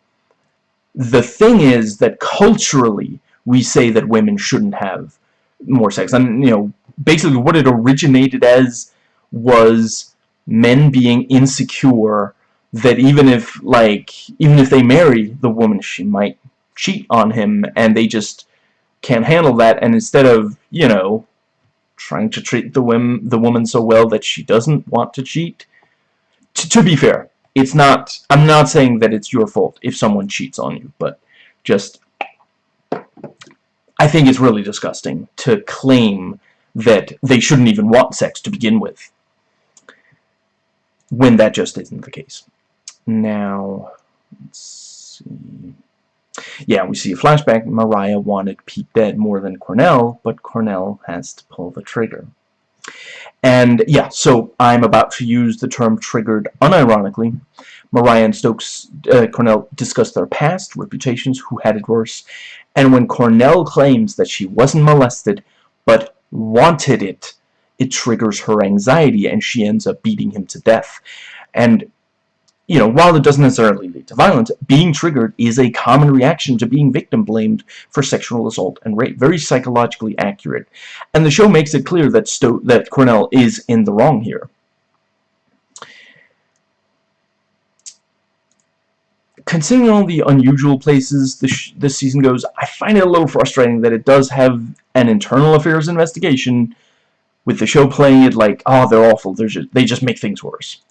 The thing is that culturally we say that women shouldn't have more sex. And, you know, basically what it originated as was men being insecure that even if, like, even if they marry the woman, she might cheat on him, and they just can't handle that, and instead of, you know, trying to treat the woman, the woman so well that she doesn't want to cheat, to be fair, it's not, I'm not saying that it's your fault if someone cheats on you, but just I think it's really disgusting to claim that they shouldn't even want sex to begin with when that just isn't the case. Now, let's see. Yeah, we see a flashback. Mariah wanted Pete dead more than Cornell, but Cornell has to pull the trigger. And yeah, so I'm about to use the term triggered unironically. Mariah and Stokes uh, Cornell discuss their past, reputations, who had it worse, and when Cornell claims that she wasn't molested, but wanted it, it triggers her anxiety and she ends up beating him to death. And, you know, while it doesn't necessarily lead to violence, being triggered is a common reaction to being victim blamed for sexual assault and rape. Very psychologically accurate. And the show makes it clear that, Sto that Cornell is in the wrong here. Considering all the unusual places this, this season goes, I find it a little frustrating that it does have an internal affairs investigation with the show playing it like, oh, they're awful, they're just, they just make things worse.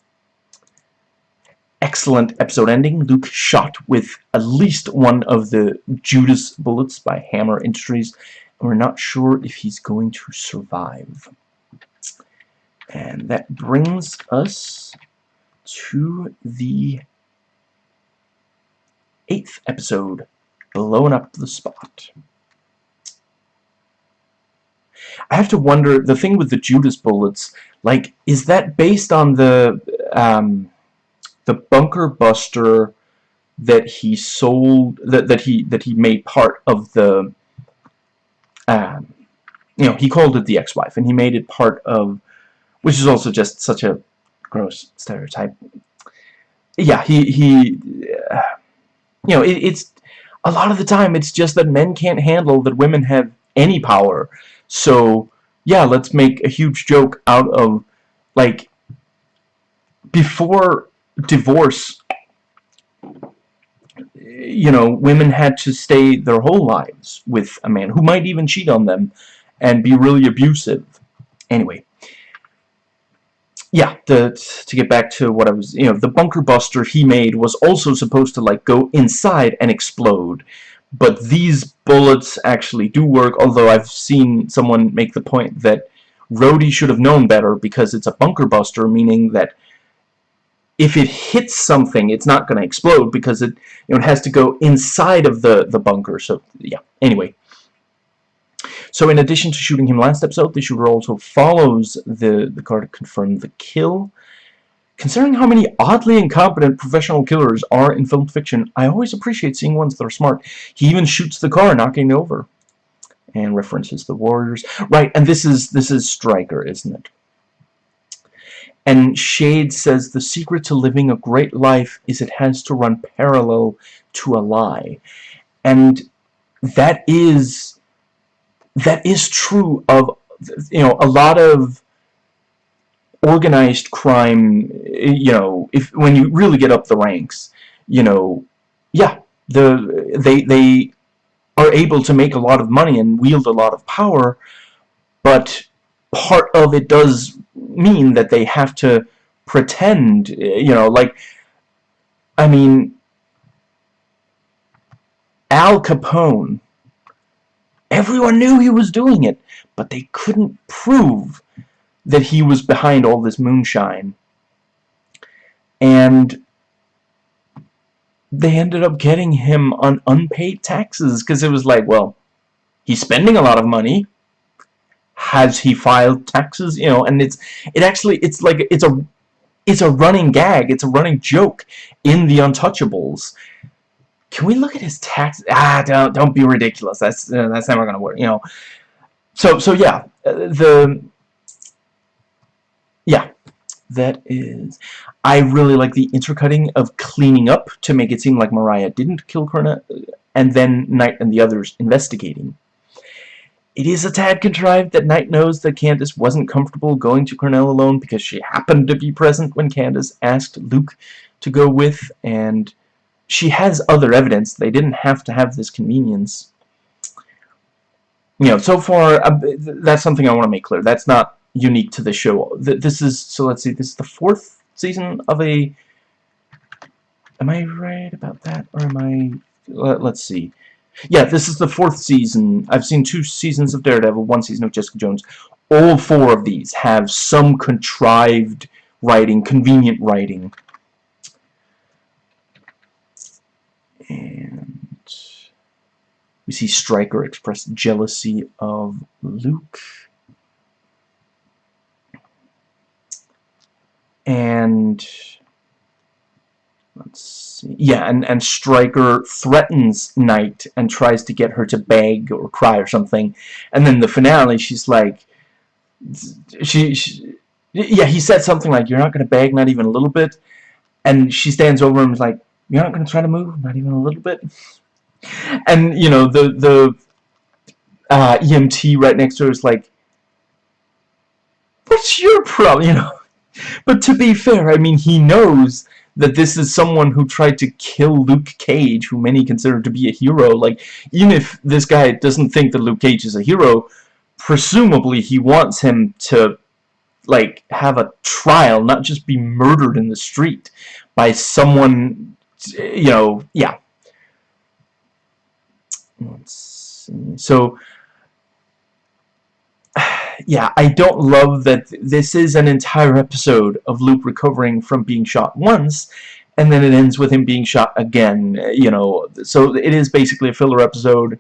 Excellent episode ending. Luke shot with at least one of the Judas bullets by Hammer Industries, and we're not sure if he's going to survive. And that brings us to the eighth episode, Blown Up the Spot. I have to wonder, the thing with the Judas bullets, like, is that based on the, um, the bunker buster that he sold, that, that he, that he made part of the, um, you know, he called it the ex-wife, and he made it part of, which is also just such a gross stereotype. Yeah, he, he, uh, you know, it, it's a lot of the time it's just that men can't handle that women have any power. So, yeah, let's make a huge joke out of, like, before divorce, you know, women had to stay their whole lives with a man who might even cheat on them and be really abusive. Anyway, yeah, the, to get back to what I was, you know, the bunker buster he made was also supposed to, like, go inside and explode. But these bullets actually do work, although I've seen someone make the point that Rhodey should have known better because it's a bunker buster, meaning that if it hits something, it's not going to explode because it, you know, it has to go inside of the, the bunker. So, yeah, anyway. So in addition to shooting him last episode, the shooter also follows the, the car to confirm the kill. Considering how many oddly incompetent professional killers are in film fiction, I always appreciate seeing ones that are smart. He even shoots the car, knocking it over. And references the Warriors. Right, and this is this is Stryker, isn't it? And Shade says the secret to living a great life is it has to run parallel to a lie. And that is that is true of you know a lot of organized crime, you know, if when you really get up the ranks, you know, yeah, the they they are able to make a lot of money and wield a lot of power, but part of it does mean that they have to pretend, you know, like, I mean, Al Capone, everyone knew he was doing it, but they couldn't prove that he was behind all this moonshine. And they ended up getting him on unpaid taxes because it was like, well, he's spending a lot of money. Has he filed taxes? You know, and it's it actually it's like it's a it's a running gag. It's a running joke in the Untouchables. Can we look at his tax? Ah, don't don't be ridiculous. That's uh, that's never gonna work. You know. So so yeah, uh, the yeah, that is... I really like the intercutting of cleaning up to make it seem like Mariah didn't kill Cornell, and then Knight and the others investigating. It is a tad contrived that Knight knows that Candace wasn't comfortable going to Cornell alone because she happened to be present when Candace asked Luke to go with, and she has other evidence. They didn't have to have this convenience. You know, so far, uh, that's something I want to make clear. That's not unique to the show. This is, so let's see, this is the fourth season of a, am I right about that, or am I, let, let's see. Yeah, this is the fourth season. I've seen two seasons of Daredevil, one season of Jessica Jones. All four of these have some contrived writing, convenient writing. And we see Stryker express jealousy of Luke. and let's see. Yeah and and Stryker threatens Knight and tries to get her to beg or cry or something. And then the finale she's like she, she yeah he said something like you're not gonna beg not even a little bit. And she stands over him and is like you're not gonna try to move not even a little bit. And you know the the uh, EMT right next to her is like what's your problem? You know? But to be fair, I mean, he knows that this is someone who tried to kill Luke Cage, who many consider to be a hero. Like, even if this guy doesn't think that Luke Cage is a hero, presumably he wants him to, like, have a trial, not just be murdered in the street by someone, you know, yeah. So, yeah, I don't love that this is an entire episode of Luke recovering from being shot once, and then it ends with him being shot again, you know. So it is basically a filler episode,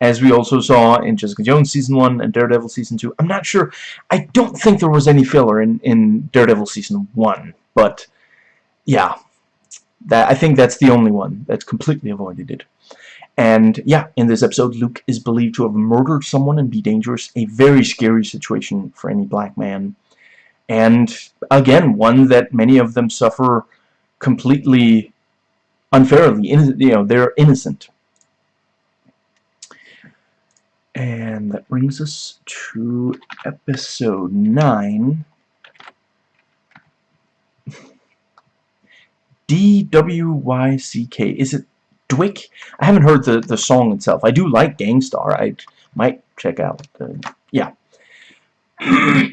as we also saw in Jessica Jones Season 1 and Daredevil Season 2. I'm not sure. I don't think there was any filler in, in Daredevil Season 1, but yeah. That, I think that's the only one that's completely avoided it. And yeah, in this episode, Luke is believed to have murdered someone and be dangerous. A very scary situation for any black man. And again, one that many of them suffer completely unfairly. You know, they're innocent. And that brings us to episode 9. D-W-Y-C-K. Is it Dwick. I haven't heard the, the song itself. I do like Gang Starr. I might check out. The, yeah.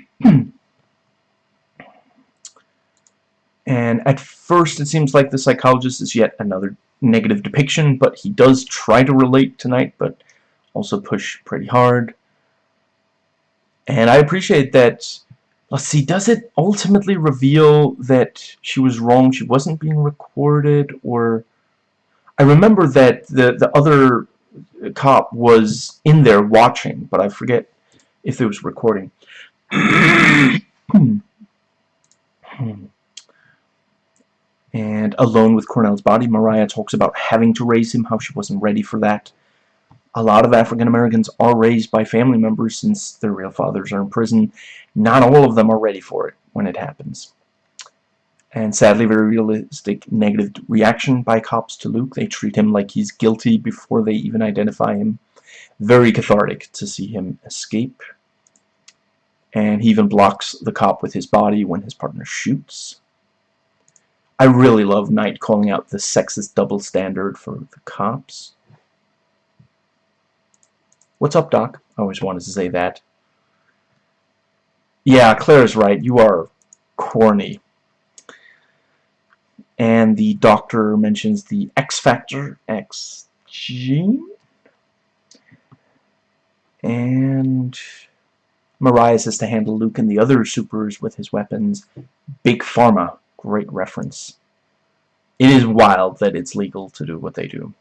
and at first it seems like the psychologist is yet another negative depiction, but he does try to relate tonight, but also push pretty hard. And I appreciate that let's see, does it ultimately reveal that she was wrong, she wasn't being recorded, or I remember that the, the other cop was in there watching, but I forget if it was recording. and alone with Cornell's body, Mariah talks about having to raise him, how she wasn't ready for that. A lot of African Americans are raised by family members since their real fathers are in prison. Not all of them are ready for it when it happens and sadly very realistic negative reaction by cops to Luke. They treat him like he's guilty before they even identify him. Very cathartic to see him escape. And he even blocks the cop with his body when his partner shoots. I really love Knight calling out the sexist double standard for the cops. What's up, Doc? I always wanted to say that. Yeah, Claire's right. You are corny. And the doctor mentions the X factor, X gene. And Mariah says to handle Luke and the other supers with his weapons. Big Pharma Great reference. It is wild that it's legal to do what they do.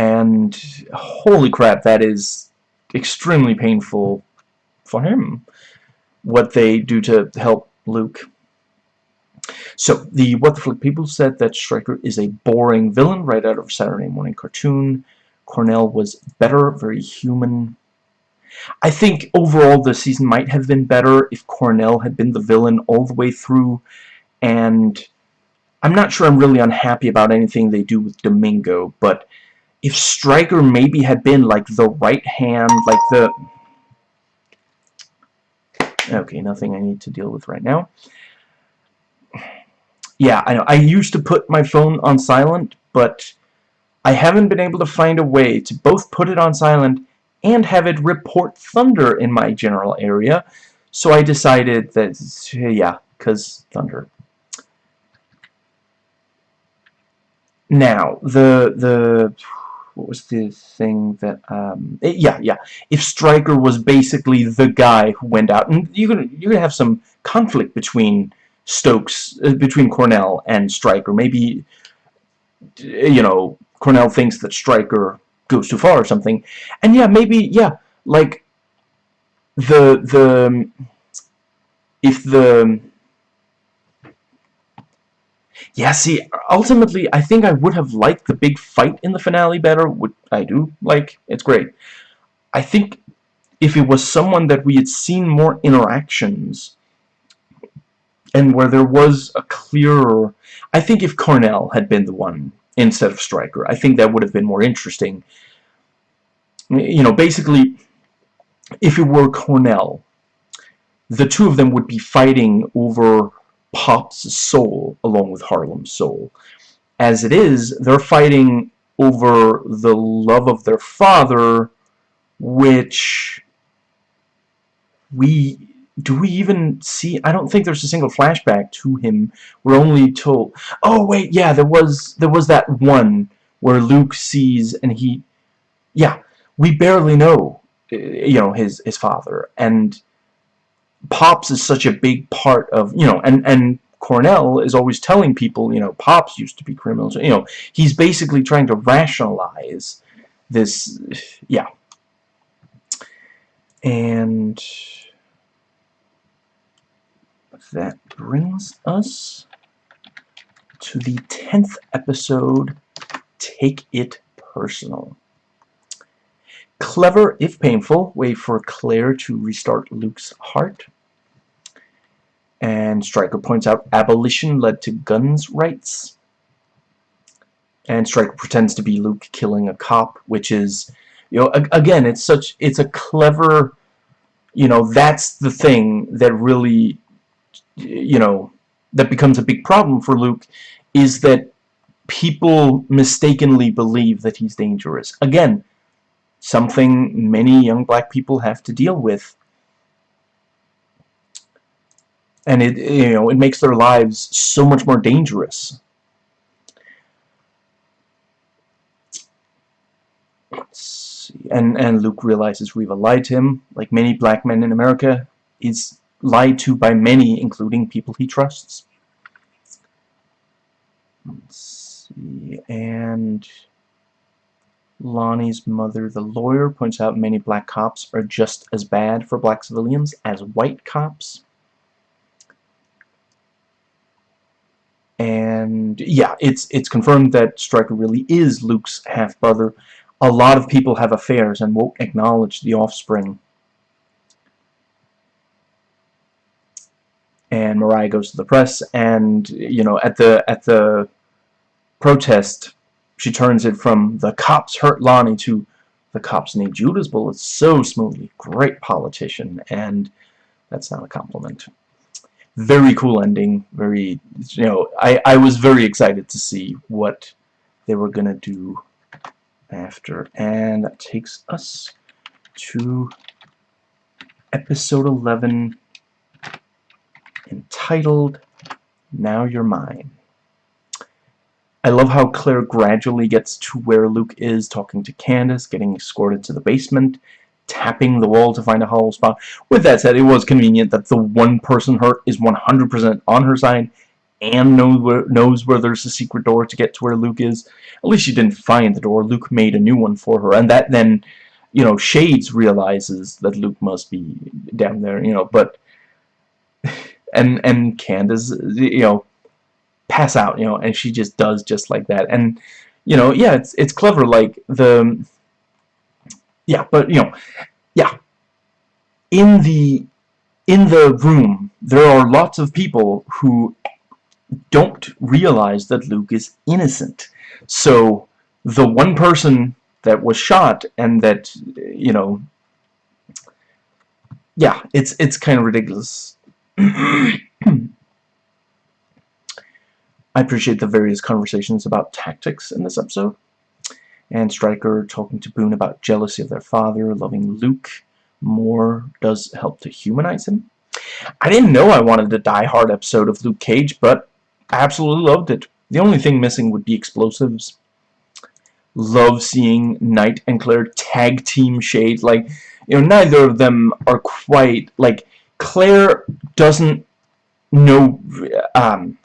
And holy crap, that is extremely painful for him. What they do to help Luke. So, the What the Flick people said that Stryker is a boring villain right out of a Saturday morning cartoon. Cornell was better, very human, I think overall the season might have been better if Cornell had been the villain all the way through, and I'm not sure I'm really unhappy about anything they do with Domingo, but if Stryker maybe had been like the right hand, like the... Okay, nothing I need to deal with right now. Yeah, I know. I used to put my phone on silent, but I haven't been able to find a way to both put it on silent and have it report thunder in my general area. So I decided that, yeah, because thunder. Now, the, the, what was the thing that, um, it, yeah, yeah, if Stryker was basically the guy who went out, and you're gonna, you're gonna have some conflict between Stokes, uh, between Cornell and Stryker. Maybe, you know, Cornell thinks that Stryker goes too far or something. And yeah, maybe, yeah, like, the, the, if the, yeah, see, ultimately, I think I would have liked the big fight in the finale better. which I do? Like, it's great. I think if it was someone that we had seen more interactions and where there was a clearer... I think if Cornell had been the one instead of Stryker. I think that would have been more interesting. You know, basically, if it were Cornell, the two of them would be fighting over Pop's soul along with Harlem's soul. As it is, they're fighting over the love of their father, which we do we even see I don't think there's a single flashback to him we're only told oh wait yeah there was there was that one where Luke sees and he yeah we barely know you know his his father and Pops is such a big part of you know and and Cornell is always telling people you know Pops used to be criminals you know he's basically trying to rationalize this yeah and that brings us to the 10th episode, Take It Personal. Clever, if painful, way for Claire to restart Luke's heart. And Stryker points out abolition led to guns rights. And Stryker pretends to be Luke killing a cop, which is, you know, again, it's such, it's a clever, you know, that's the thing that really you know, that becomes a big problem for Luke is that people mistakenly believe that he's dangerous. Again, something many young black people have to deal with. And it, you know, it makes their lives so much more dangerous. And, and Luke realizes Reva lied to him, like many black men in America. Is lied to by many, including people he trusts. Let's see, and Lonnie's mother, the lawyer, points out many black cops are just as bad for black civilians as white cops. And yeah, it's it's confirmed that Stryker really is Luke's half-brother. A lot of people have affairs and won't acknowledge the offspring. and Mariah goes to the press and you know at the at the protest she turns it from the cops hurt Lonnie to the cops need Judas bullets so smoothly. Great politician, and that's not a compliment. Very cool ending. Very, you know, I, I was very excited to see what they were going to do after. And that takes us to episode 11 entitled Now You're Mine. I love how Claire gradually gets to where Luke is, talking to Candace, getting escorted to the basement, tapping the wall to find a hollow spot. With that said, it was convenient that the one person hurt is 100% on her side and knows where, knows where there's a secret door to get to where Luke is. At least she didn't find the door. Luke made a new one for her. And that then, you know, Shades realizes that Luke must be down there, you know, but... And, and Candace, you know, pass out, you know, and she just does just like that. And, you know, yeah, it's, it's clever, like, the, yeah, but, you know, yeah, in the, in the room, there are lots of people who don't realize that Luke is innocent. So, the one person that was shot and that, you know, yeah, it's, it's kind of ridiculous. I appreciate the various conversations about tactics in this episode. And Stryker talking to Boone about jealousy of their father, loving Luke more does help to humanize him. I didn't know I wanted a die-hard episode of Luke Cage, but I absolutely loved it. The only thing missing would be explosives. Love seeing Knight and Claire tag team Shade. Like, you know, neither of them are quite, like, Claire doesn't know, um,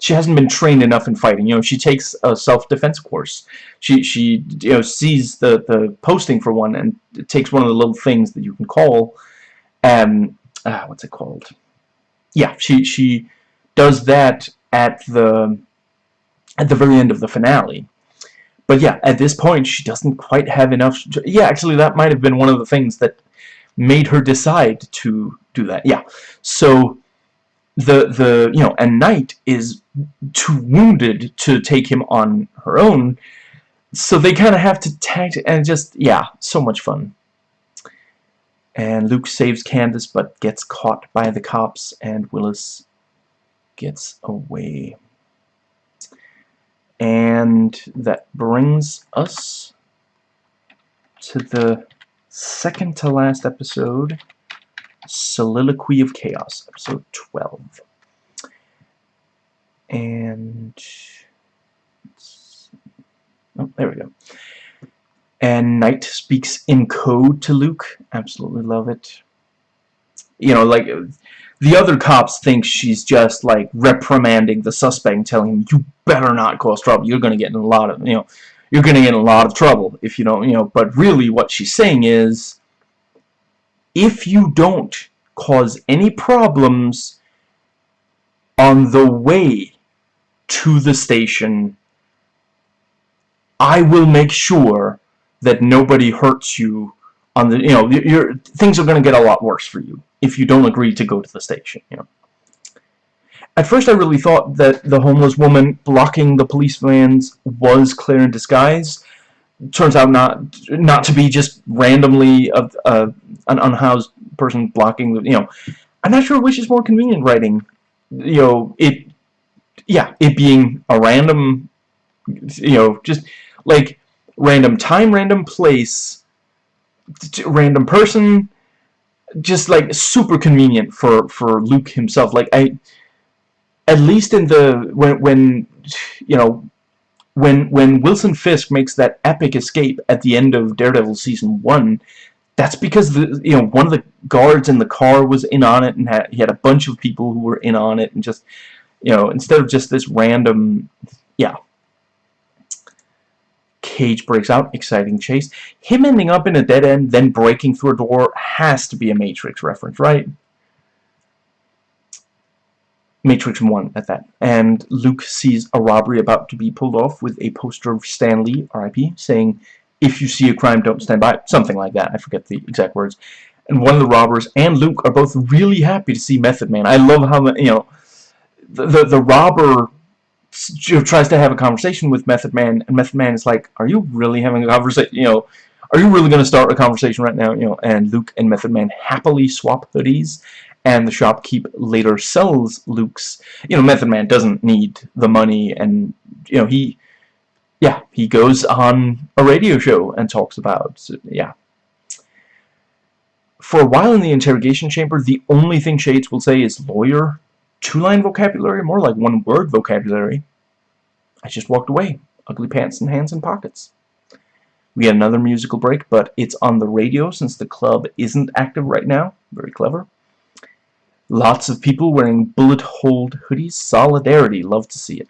she hasn't been trained enough in fighting. You know, she takes a self-defense course. She she you know sees the the posting for one and takes one of the little things that you can call, um, ah, what's it called? Yeah, she she does that at the at the very end of the finale. But yeah, at this point, she doesn't quite have enough. Yeah, actually, that might have been one of the things that made her decide to do that. Yeah, so the the you know and Knight is too wounded to take him on her own. So they kind of have to tag and just yeah so much fun. And Luke saves Candace but gets caught by the cops and Willis gets away. And that brings us to the second to last episode Soliloquy of Chaos, episode 12. And... Oh, there we go. And Knight speaks in code to Luke. Absolutely love it. You know, like, the other cops think she's just, like, reprimanding the suspect and telling him, you better not cause trouble. You're going to get in a lot of, you know, you're going to get in a lot of trouble if you don't, you know, but really what she's saying is, if you don't cause any problems on the way to the station, I will make sure that nobody hurts you on the, you know, things are going to get a lot worse for you if you don't agree to go to the station, you know. At first I really thought that the homeless woman blocking the police vans was Claire in disguise, turns out not not to be just randomly a, a, an unhoused person blocking the you know I'm not sure which is more convenient writing you know it yeah it being a random you know just like random time random place random person just like super convenient for for Luke himself. Like I at least in the when when you know when when Wilson Fisk makes that epic escape at the end of Daredevil season one, that's because the you know one of the guards in the car was in on it and had, he had a bunch of people who were in on it and just you know instead of just this random yeah. Cage breaks out exciting chase. Him ending up in a dead end then breaking through a door has to be a Matrix reference right Matrix 1 at that. And Luke sees a robbery about to be pulled off with a poster of Stan Lee, RIP, saying, if you see a crime, don't stand by. Something like that. I forget the exact words. And one of the robbers and Luke are both really happy to see Method Man. I love how, you know, the, the, the robber tries to have a conversation with Method Man, and Method Man is like, are you really having a conversation? You know, are you really going to start a conversation right now? You know, and Luke and Method Man happily swap hoodies, and the shopkeep later sells Luke's. You know, Method Man doesn't need the money, and you know he, yeah, he goes on a radio show and talks about, yeah. For a while in the interrogation chamber, the only thing Shades will say is lawyer, two-line vocabulary, more like one-word vocabulary. I just walked away, ugly pants and hands in pockets. We get another musical break, but it's on the radio since the club isn't active right now. Very clever. Lots of people wearing bullet-holed hoodies. Solidarity. Love to see it.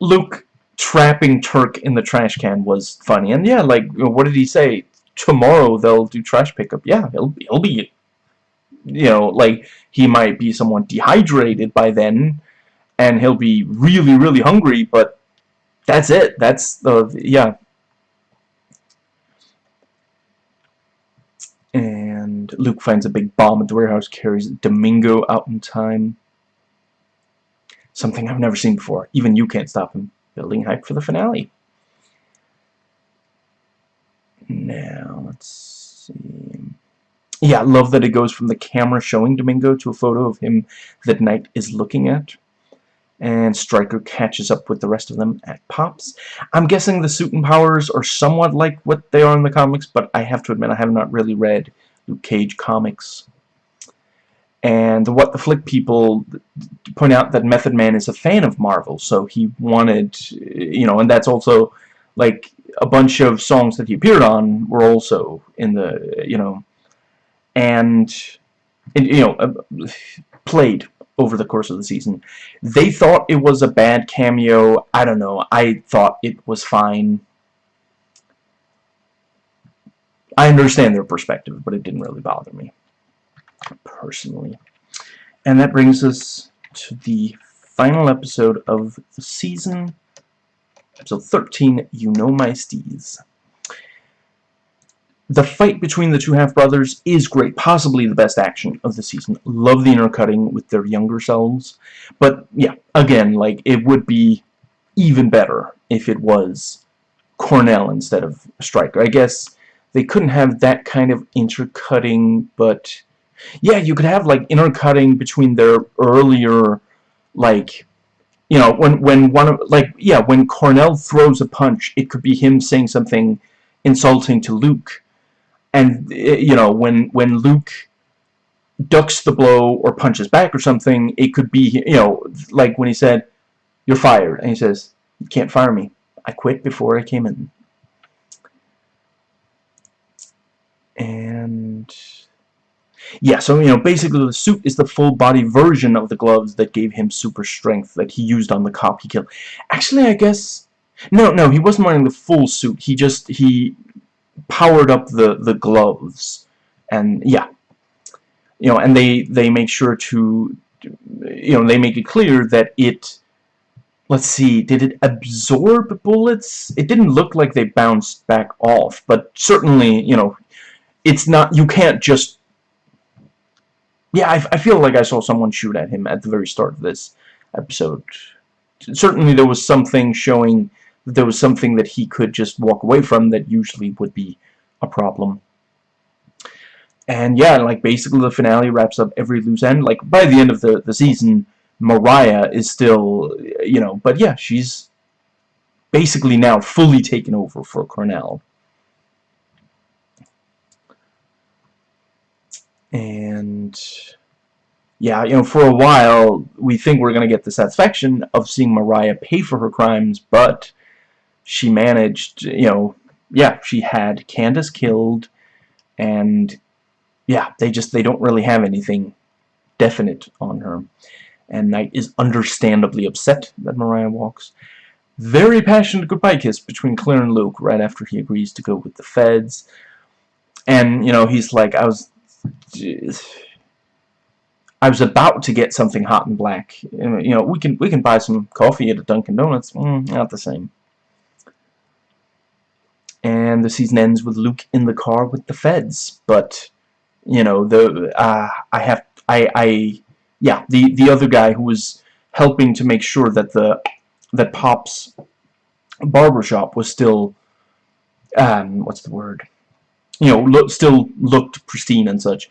Luke trapping Turk in the trash can was funny. And yeah, like, what did he say? Tomorrow they'll do trash pickup. Yeah, he'll, he'll be, you know, like, he might be somewhat dehydrated by then, and he'll be really, really hungry, but that's it. That's the, yeah, Luke finds a big bomb at the warehouse, carries Domingo out in time. Something I've never seen before. Even you can't stop him. Building hype for the finale. Now, let's see. Yeah, I love that it goes from the camera showing Domingo to a photo of him that Knight is looking at. And Stryker catches up with the rest of them at Pops. I'm guessing the suit and powers are somewhat like what they are in the comics, but I have to admit I have not really read Luke Cage comics. And what the Flick people point out that Method Man is a fan of Marvel, so he wanted, you know, and that's also, like, a bunch of songs that he appeared on were also in the, you know, and, you know, uh, played over the course of the season. They thought it was a bad cameo. I don't know. I thought it was fine. I understand their perspective, but it didn't really bother me, personally. And that brings us to the final episode of the season, episode 13, You Know My Steez. The fight between the two half-brothers is great, possibly the best action of the season. Love the intercutting with their younger selves. But, yeah, again, like, it would be even better if it was Cornell instead of Stryker. I guess they couldn't have that kind of intercutting, but yeah, you could have like intercutting between their earlier, like, you know, when when one of like yeah, when Cornell throws a punch, it could be him saying something insulting to Luke, and eh, you know when when Luke ducks the blow or punches back or something, it could be you know like when he said, "You're fired," and he says, "You can't fire me. I quit before I came in." And yeah, so, you know, basically the suit is the full body version of the gloves that gave him super strength that he used on the cop he killed. Actually, I guess... No, no, he wasn't wearing the full suit. He just, he powered up the, the gloves. And, yeah. You know, and they, they make sure to, you know, they make it clear that it... Let's see, did it absorb bullets? It didn't look like they bounced back off, but certainly, you know, it's not, you can't just, yeah, I, I feel like I saw someone shoot at him at the very start of this episode. Certainly there was something showing that there was something that he could just walk away from that usually would be a problem. And yeah, like basically the finale wraps up every loose end. Like by the end of the, the season, Mariah is still, you know, but yeah, she's basically now fully taken over for Cornell. And yeah, you know, for a while, we think we're going to get the satisfaction of seeing Mariah pay for her crimes, but she managed, you know, yeah, she had Candace killed, and yeah, they just, they don't really have anything definite on her. And Knight is understandably upset that Mariah walks. Very passionate goodbye kiss between Claire and Luke right after he agrees to go with the feds. And, you know, he's like, I was I was about to get something hot and black. You know, we can we can buy some coffee at a Dunkin' Donuts. Mm, not the same. And the season ends with Luke in the car with the feds. But you know, the uh, I have I I yeah the the other guy who was helping to make sure that the that Pop's barbershop was still um, what's the word? You know, look, still looked pristine and such.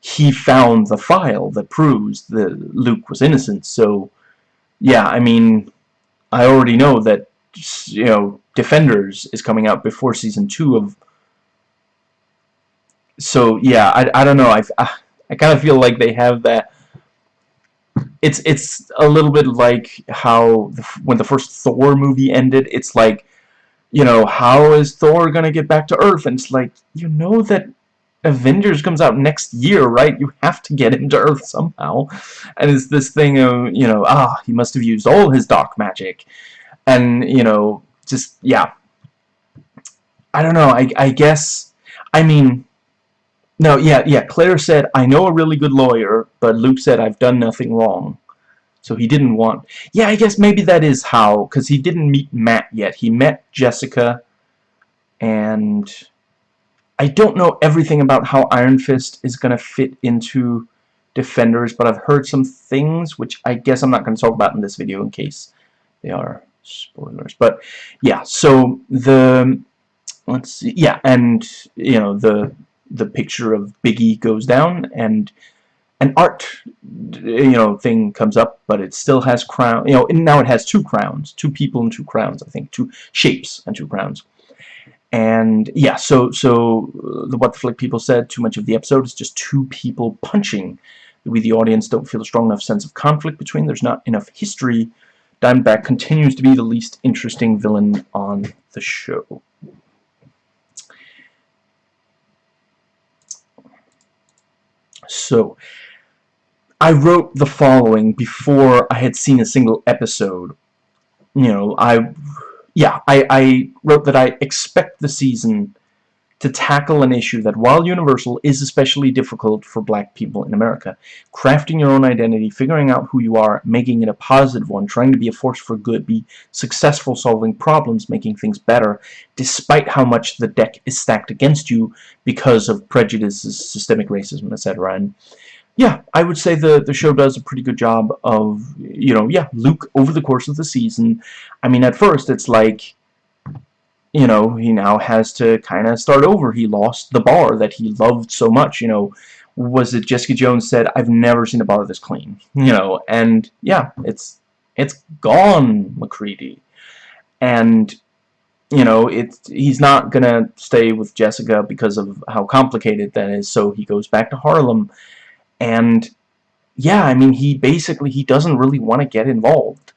He found the file that proves that Luke was innocent. So, yeah, I mean, I already know that you know Defenders is coming out before season two of. So yeah, I I don't know. I I, I kind of feel like they have that it's it's a little bit like how the, when the first Thor movie ended it's like you know how is Thor gonna get back to Earth and it's like you know that Avengers comes out next year right you have to get him to Earth somehow and it's this thing of you know ah he must have used all his dark magic and you know just yeah I don't know I, I guess I mean no, yeah, yeah. Claire said, I know a really good lawyer, but Luke said, I've done nothing wrong. So he didn't want... Yeah, I guess maybe that is how, because he didn't meet Matt yet. He met Jessica, and... I don't know everything about how Iron Fist is going to fit into Defenders, but I've heard some things, which I guess I'm not going to talk about in this video in case they are spoilers. But, yeah, so the... Let's see, yeah, and, you know, the the picture of Biggie goes down and an art you know thing comes up but it still has crown you know now it has two crowns two people and two crowns I think two shapes and two crowns. And yeah so so the what the flick people said too much of the episode is just two people punching. We the audience don't feel a strong enough sense of conflict between there's not enough history. Diamondback continues to be the least interesting villain on the show. So, I wrote the following before I had seen a single episode. You know, I, yeah, I, I wrote that I expect the season to tackle an issue that, while universal, is especially difficult for black people in America. Crafting your own identity, figuring out who you are, making it a positive one, trying to be a force for good, be successful solving problems, making things better, despite how much the deck is stacked against you because of prejudices, systemic racism, etc. And yeah, I would say the the show does a pretty good job of, you know, yeah, Luke over the course of the season. I mean, at first it's like you know, he now has to kind of start over. He lost the bar that he loved so much, you know. Was it Jessica Jones said, I've never seen a bar this clean, you hmm. know, and yeah, it's it's gone, MacReady. And, you know, it's he's not gonna stay with Jessica because of how complicated that is, so he goes back to Harlem. And, yeah, I mean, he basically, he doesn't really want to get involved.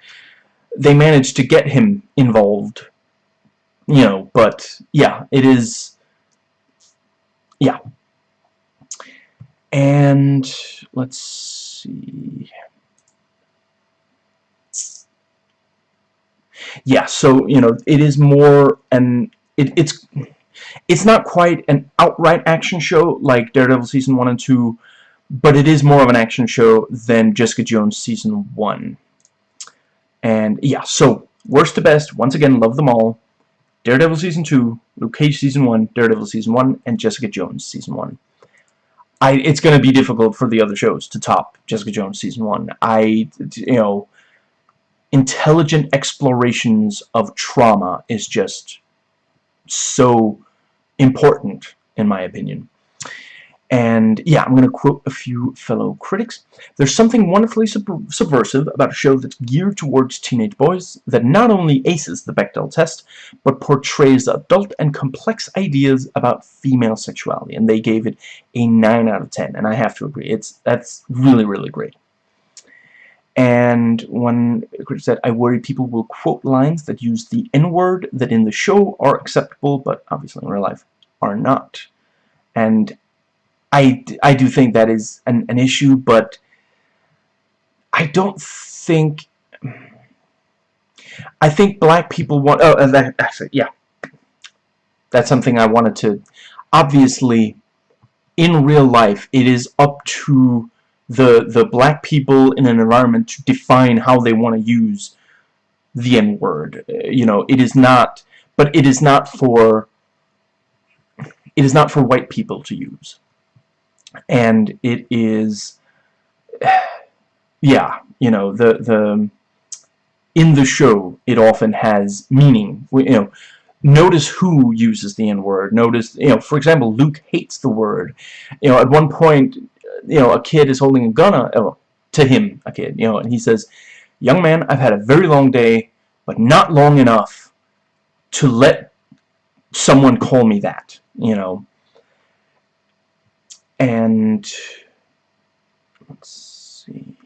They managed to get him involved you know, but yeah, it is, yeah. And let's see. Yeah, so, you know, it is more an, it, it's, it's not quite an outright action show like Daredevil Season 1 and 2, but it is more of an action show than Jessica Jones Season 1. And, yeah, so, worst to best, once again, love them all. Daredevil Season 2, Luke Cage Season 1, Daredevil Season 1, and Jessica Jones Season 1. I, it's going to be difficult for the other shows to top Jessica Jones Season 1. I, you know, intelligent explorations of trauma is just so important, in my opinion. And yeah, I'm going to quote a few fellow critics. There's something wonderfully sub subversive about a show that's geared towards teenage boys that not only aces the Bechdel test, but portrays adult and complex ideas about female sexuality. And they gave it a 9 out of 10. And I have to agree. It's That's really, really great. And one critic said, I worry people will quote lines that use the N-word that in the show are acceptable, but obviously in real life are not. And I, I do think that is an, an issue, but I don't think... I think black people want... Oh, uh, that, actually, yeah. That's something I wanted to... Obviously, in real life, it is up to the, the black people in an environment to define how they want to use the N-word. You know, it is not... But it is not for... It is not for white people to use and it is yeah you know the the in the show it often has meaning you know notice who uses the N-word. Notice, you know, for example, Luke hates the word. You know, at one point, you know, a kid is holding a gun uh, to him, a kid, you know, and he says, Young man, I've had a very long day, but not long enough to let someone call me that, you know. And, let's see.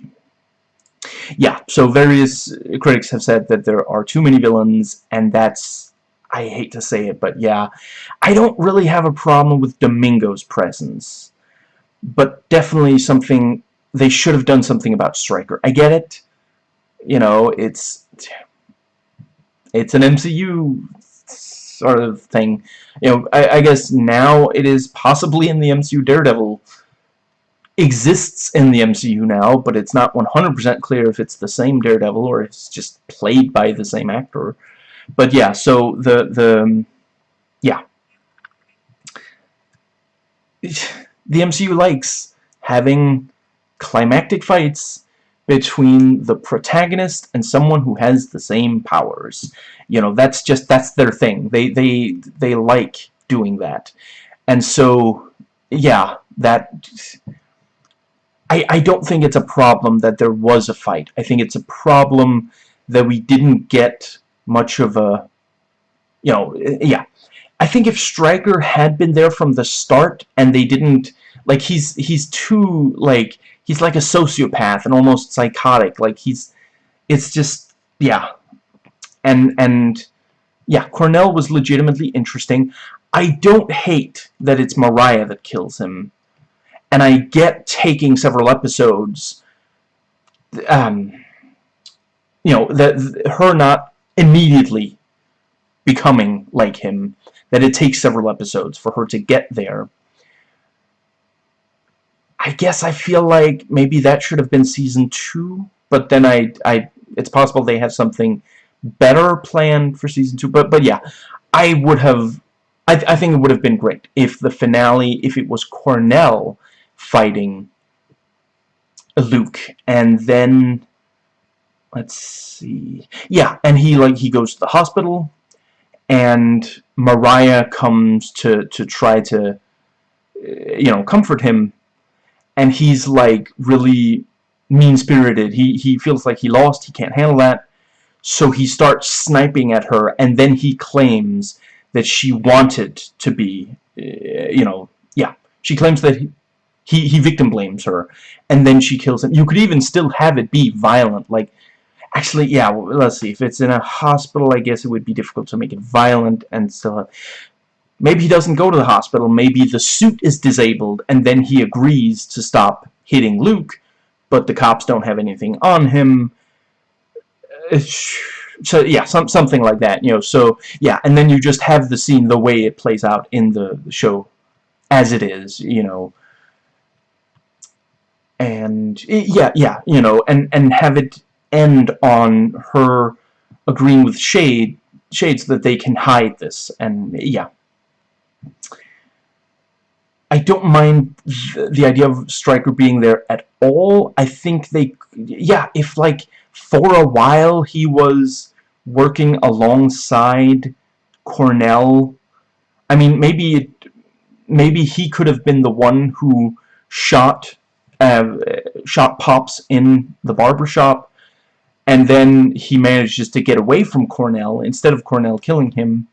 Yeah, so various critics have said that there are too many villains, and that's, I hate to say it, but yeah, I don't really have a problem with Domingo's presence, but definitely something, they should have done something about Stryker. I get it, you know, it's, it's an MCU sort of thing, you know, I, I guess now it is possibly in the MCU Daredevil exists in the MCU now, but it's not 100% clear if it's the same Daredevil or it's just played by the same actor. But yeah, so the the yeah. The MCU likes having climactic fights between the protagonist and someone who has the same powers. You know, that's just that's their thing. They they they like doing that. And so yeah, that I, I don't think it's a problem that there was a fight. I think it's a problem that we didn't get much of a, you know, yeah. I think if Stryker had been there from the start and they didn't, like, he's, he's too, like, he's like a sociopath and almost psychotic. Like, he's, it's just, yeah. And, and, yeah, Cornell was legitimately interesting. I don't hate that it's Mariah that kills him and I get taking several episodes, um, you know, that her not immediately becoming like him, that it takes several episodes for her to get there. I guess I feel like maybe that should have been season two, but then I, I, it's possible they have something better planned for season two. But, but yeah, I would have, I, I think it would have been great if the finale, if it was Cornell fighting Luke and then let's see yeah and he like he goes to the hospital and Mariah comes to to try to you know comfort him and he's like really mean-spirited. He he feels like he lost. He can't handle that. So he starts sniping at her and then he claims that she wanted to be eh, you know yeah. She claims that he, he, he victim blames her, and then she kills him. You could even still have it be violent, like, actually, yeah, well, let's see, if it's in a hospital, I guess it would be difficult to make it violent and still have, maybe he doesn't go to the hospital, maybe the suit is disabled, and then he agrees to stop hitting Luke, but the cops don't have anything on him, uh, so yeah, some something like that, you know. So yeah, and then you just have the scene the way it plays out in the show, as it is, you know and yeah, yeah, you know, and and have it end on her agreeing with Shade, Shade, so that they can hide this, and yeah. I don't mind the, idea of Stryker being there at all. I think they, yeah, if like for a while he was working alongside Cornell, I mean, maybe it, maybe he could have been the one who shot uh, shot Pops in the barbershop, and then he manages to get away from Cornell instead of Cornell killing him.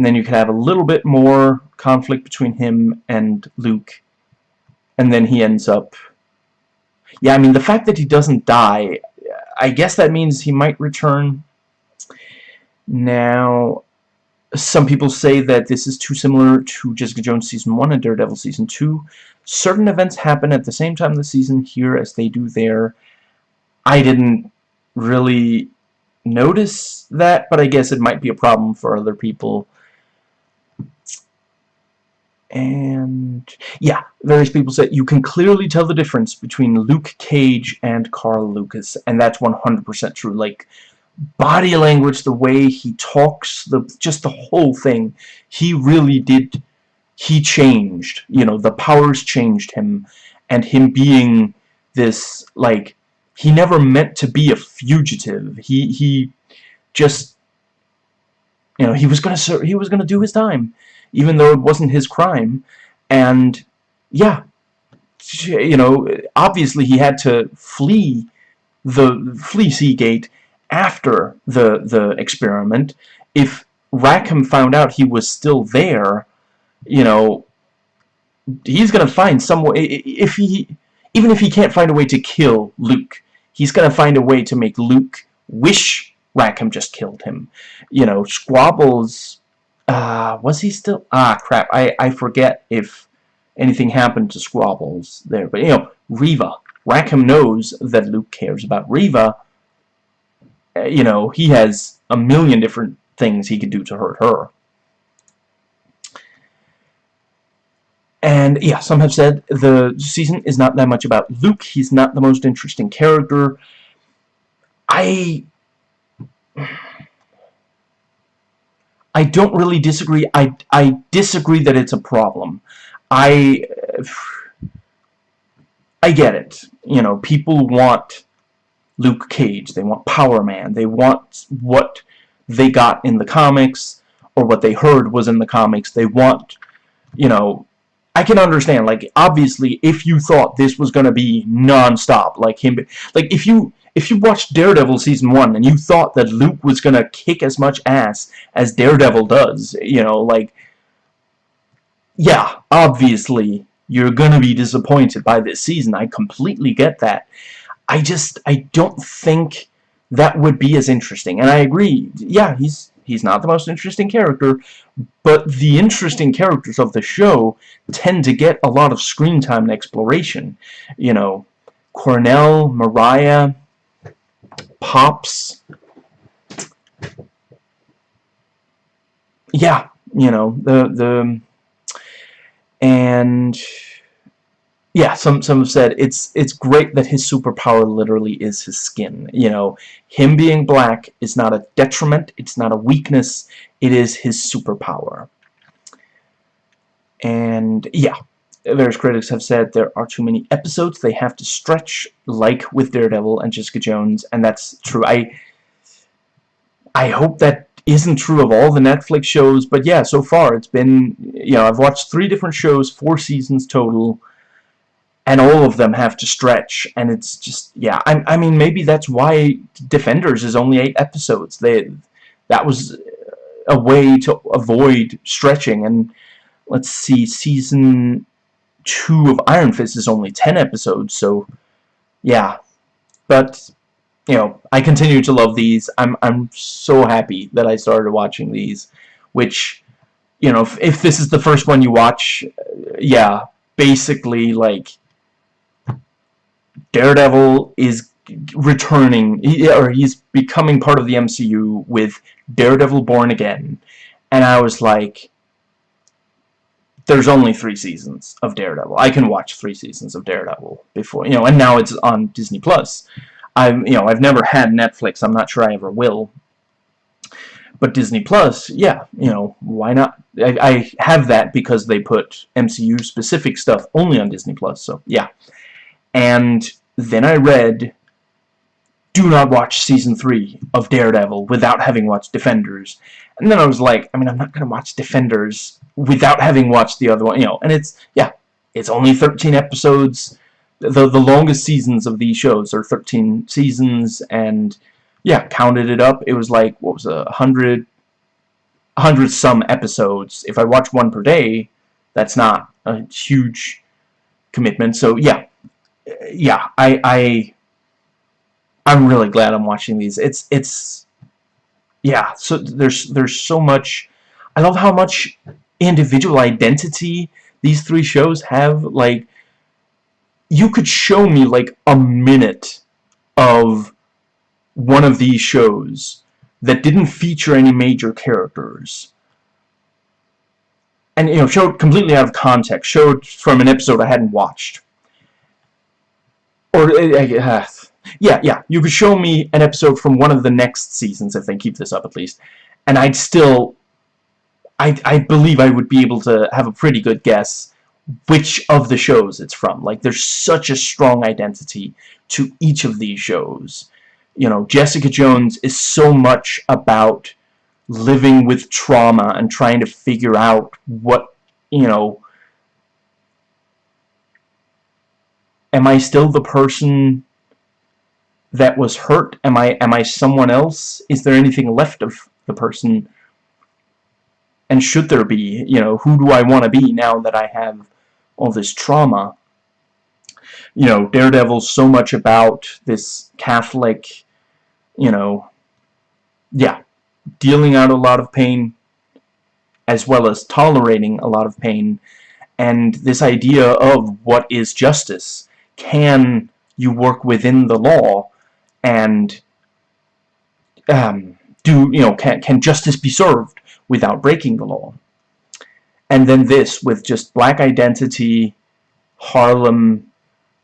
And then you could have a little bit more conflict between him and Luke. And then he ends up... Yeah, I mean, the fact that he doesn't die, I guess that means he might return. Now, some people say that this is too similar to Jessica Jones Season 1 and Daredevil Season 2. Certain events happen at the same time the season here as they do there. I didn't really notice that, but I guess it might be a problem for other people. And, yeah, various people said you can clearly tell the difference between Luke Cage and Carl Lucas, and that's 100% true. Like, body language, the way he talks, the just the whole thing, he really did, he changed, you know, the powers changed him, and him being this, like, he never meant to be a fugitive, he, he just, You know, he was gonna he was gonna do his time, even though it wasn't his crime, and yeah, you know, obviously he had to flee the flee Seagate after the the experiment. If Rackham found out he was still there, you know, he's gonna find some way. If he, even if he can't find a way to kill Luke, he's gonna find a way to make Luke wish Rackham just killed him. You know, Squabbles. Uh, was he still? Ah, crap. I I forget if anything happened to Squabbles there. But, you know, Reva. Rackham knows that Luke cares about Reva. Uh, you know, he has a million different things he could do to hurt her. And, yeah, some have said the season is not that much about Luke. He's not the most interesting character. I... I don't really disagree. I, I disagree that it's a problem. I I get it. You know, people want Luke Cage. They want Power Man. They want what they got in the comics or what they heard was in the comics. They want, you know, I can understand. Like, obviously, if you thought this was going to be non-stop, like him, like if you if you watched Daredevil season one and you thought that Luke was going to kick as much ass as Daredevil does, you know, like yeah, obviously, you're going to be disappointed by this season. I completely get that. I just, I don't think that would be as interesting. And I agree, yeah, he's he's not the most interesting character, but the interesting characters of the show tend to get a lot of screen time and exploration. You know, Cornell, Mariah, Pops. Yeah, you know, the the and yeah, some some have said it's it's great that his superpower literally is his skin. You know, him being black is not a detriment, it's not a weakness, it is his superpower. And yeah, various critics have said there are too many episodes they have to stretch, like with Daredevil and Jessica Jones, and that's true. I I hope that isn't true of all the Netflix shows, but yeah, so far it's been, you know, I've watched three different shows, four seasons total, and all of them have to stretch, and it's just, yeah, I, I mean, maybe that's why Defenders is only eight episodes. They, that was a way to avoid stretching, and let's see, season two of Iron Fist is only ten episodes, so, yeah, but you know, I continue to love these. I'm I'm so happy that I started watching these, which, you know, if, if this is the first one you watch, uh, yeah, basically like Daredevil is returning, or he's becoming part of the MCU with Daredevil Born Again, and I was like, there's only three seasons of Daredevil. I can watch three seasons of Daredevil before, you know, and now it's on Disney Plus. I'm, you know, I've never had Netflix. I'm not sure I ever will. But Disney Plus, yeah, you know, why not? I, I have that because they put MCU-specific stuff only on Disney Plus, so yeah. And then I read, do not watch Season 3 of Daredevil without having watched Defenders. And then I was like, I mean, I'm not going to watch Defenders without having watched the other one, you know, and it's, yeah, it's only 13 episodes, the the longest seasons of these shows are 13 seasons and yeah counted it up. It was like what was a hundred hundred some episodes. If I watch one per day that's not a huge commitment. So yeah yeah I I I'm really glad I'm watching these. It's it's yeah so there's there's so much I love how much individual identity these three shows have like you could show me like a minute of one of these shows that didn't feature any major characters. And you know showed completely out of context showed from an episode I hadn't watched. Or uh, yeah yeah you could show me an episode from one of the next seasons if they keep this up at least and I'd still I, I believe I would be able to have a pretty good guess which of the shows it's from. Like, there's such a strong identity to each of these shows. You know, Jessica Jones is so much about living with trauma and trying to figure out what, you know, am I still the person that was hurt? Am I am I someone else? Is there anything left of the person? And should there be, you know, who do I want to be now that I have all this trauma? You know, Daredevil's so much about this Catholic, you know, yeah, dealing out a lot of pain as well as tolerating a lot of pain and this idea of what is justice can you work within the law and um, do you know can, can justice be served without breaking the law? And then this with just black identity Harlem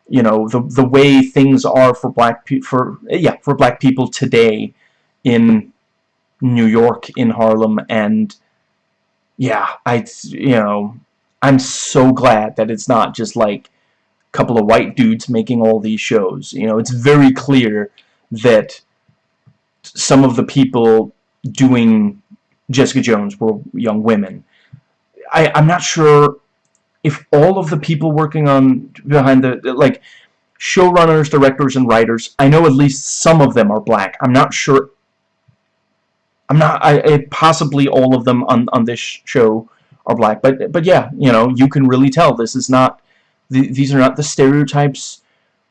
you know the the way things are for black for yeah for black people today in New York in Harlem and yeah I you know I'm so glad that it's not just like couple of white dudes making all these shows you know it's very clear that some of the people doing Jessica Jones were young women I, I'm not sure if all of the people working on behind the like showrunners, directors, and writers, I know at least some of them are black. I'm not sure I'm not. I, I, possibly all of them on on this show are black, but but yeah, you know, you can really tell this is not. The, these are not the stereotypes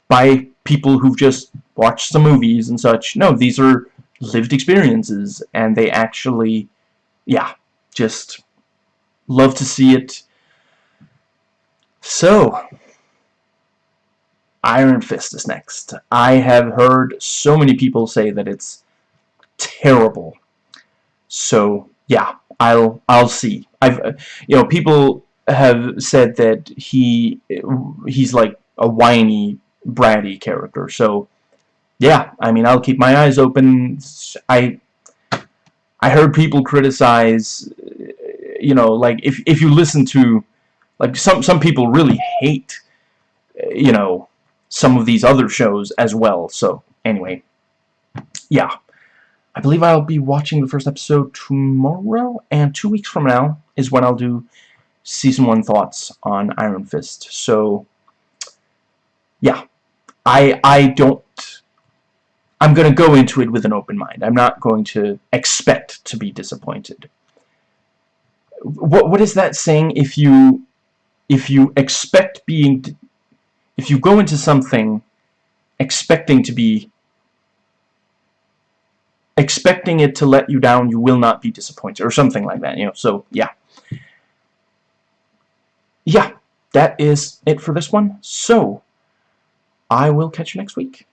by people who've just watched some movies and such. No, these are lived experiences, and they actually, yeah, just love to see it. So, Iron Fist is next. I have heard so many people say that it's terrible. So yeah, I'll I'll see. I've you know people have said that he he's like a whiny bratty character. So yeah, I mean I'll keep my eyes open. I I heard people criticize you know like if if you listen to like some some people really hate you know some of these other shows as well. So anyway, yeah. I believe I'll be watching the first episode tomorrow, and two weeks from now is when I'll do Season 1 thoughts on Iron Fist. So, yeah. I, I don't... I'm going to go into it with an open mind. I'm not going to expect to be disappointed. What, what is that saying? If you, if you expect being... If you go into something expecting to be expecting it to let you down, you will not be disappointed, or something like that, you know, so, yeah. Yeah, that is it for this one, so, I will catch you next week.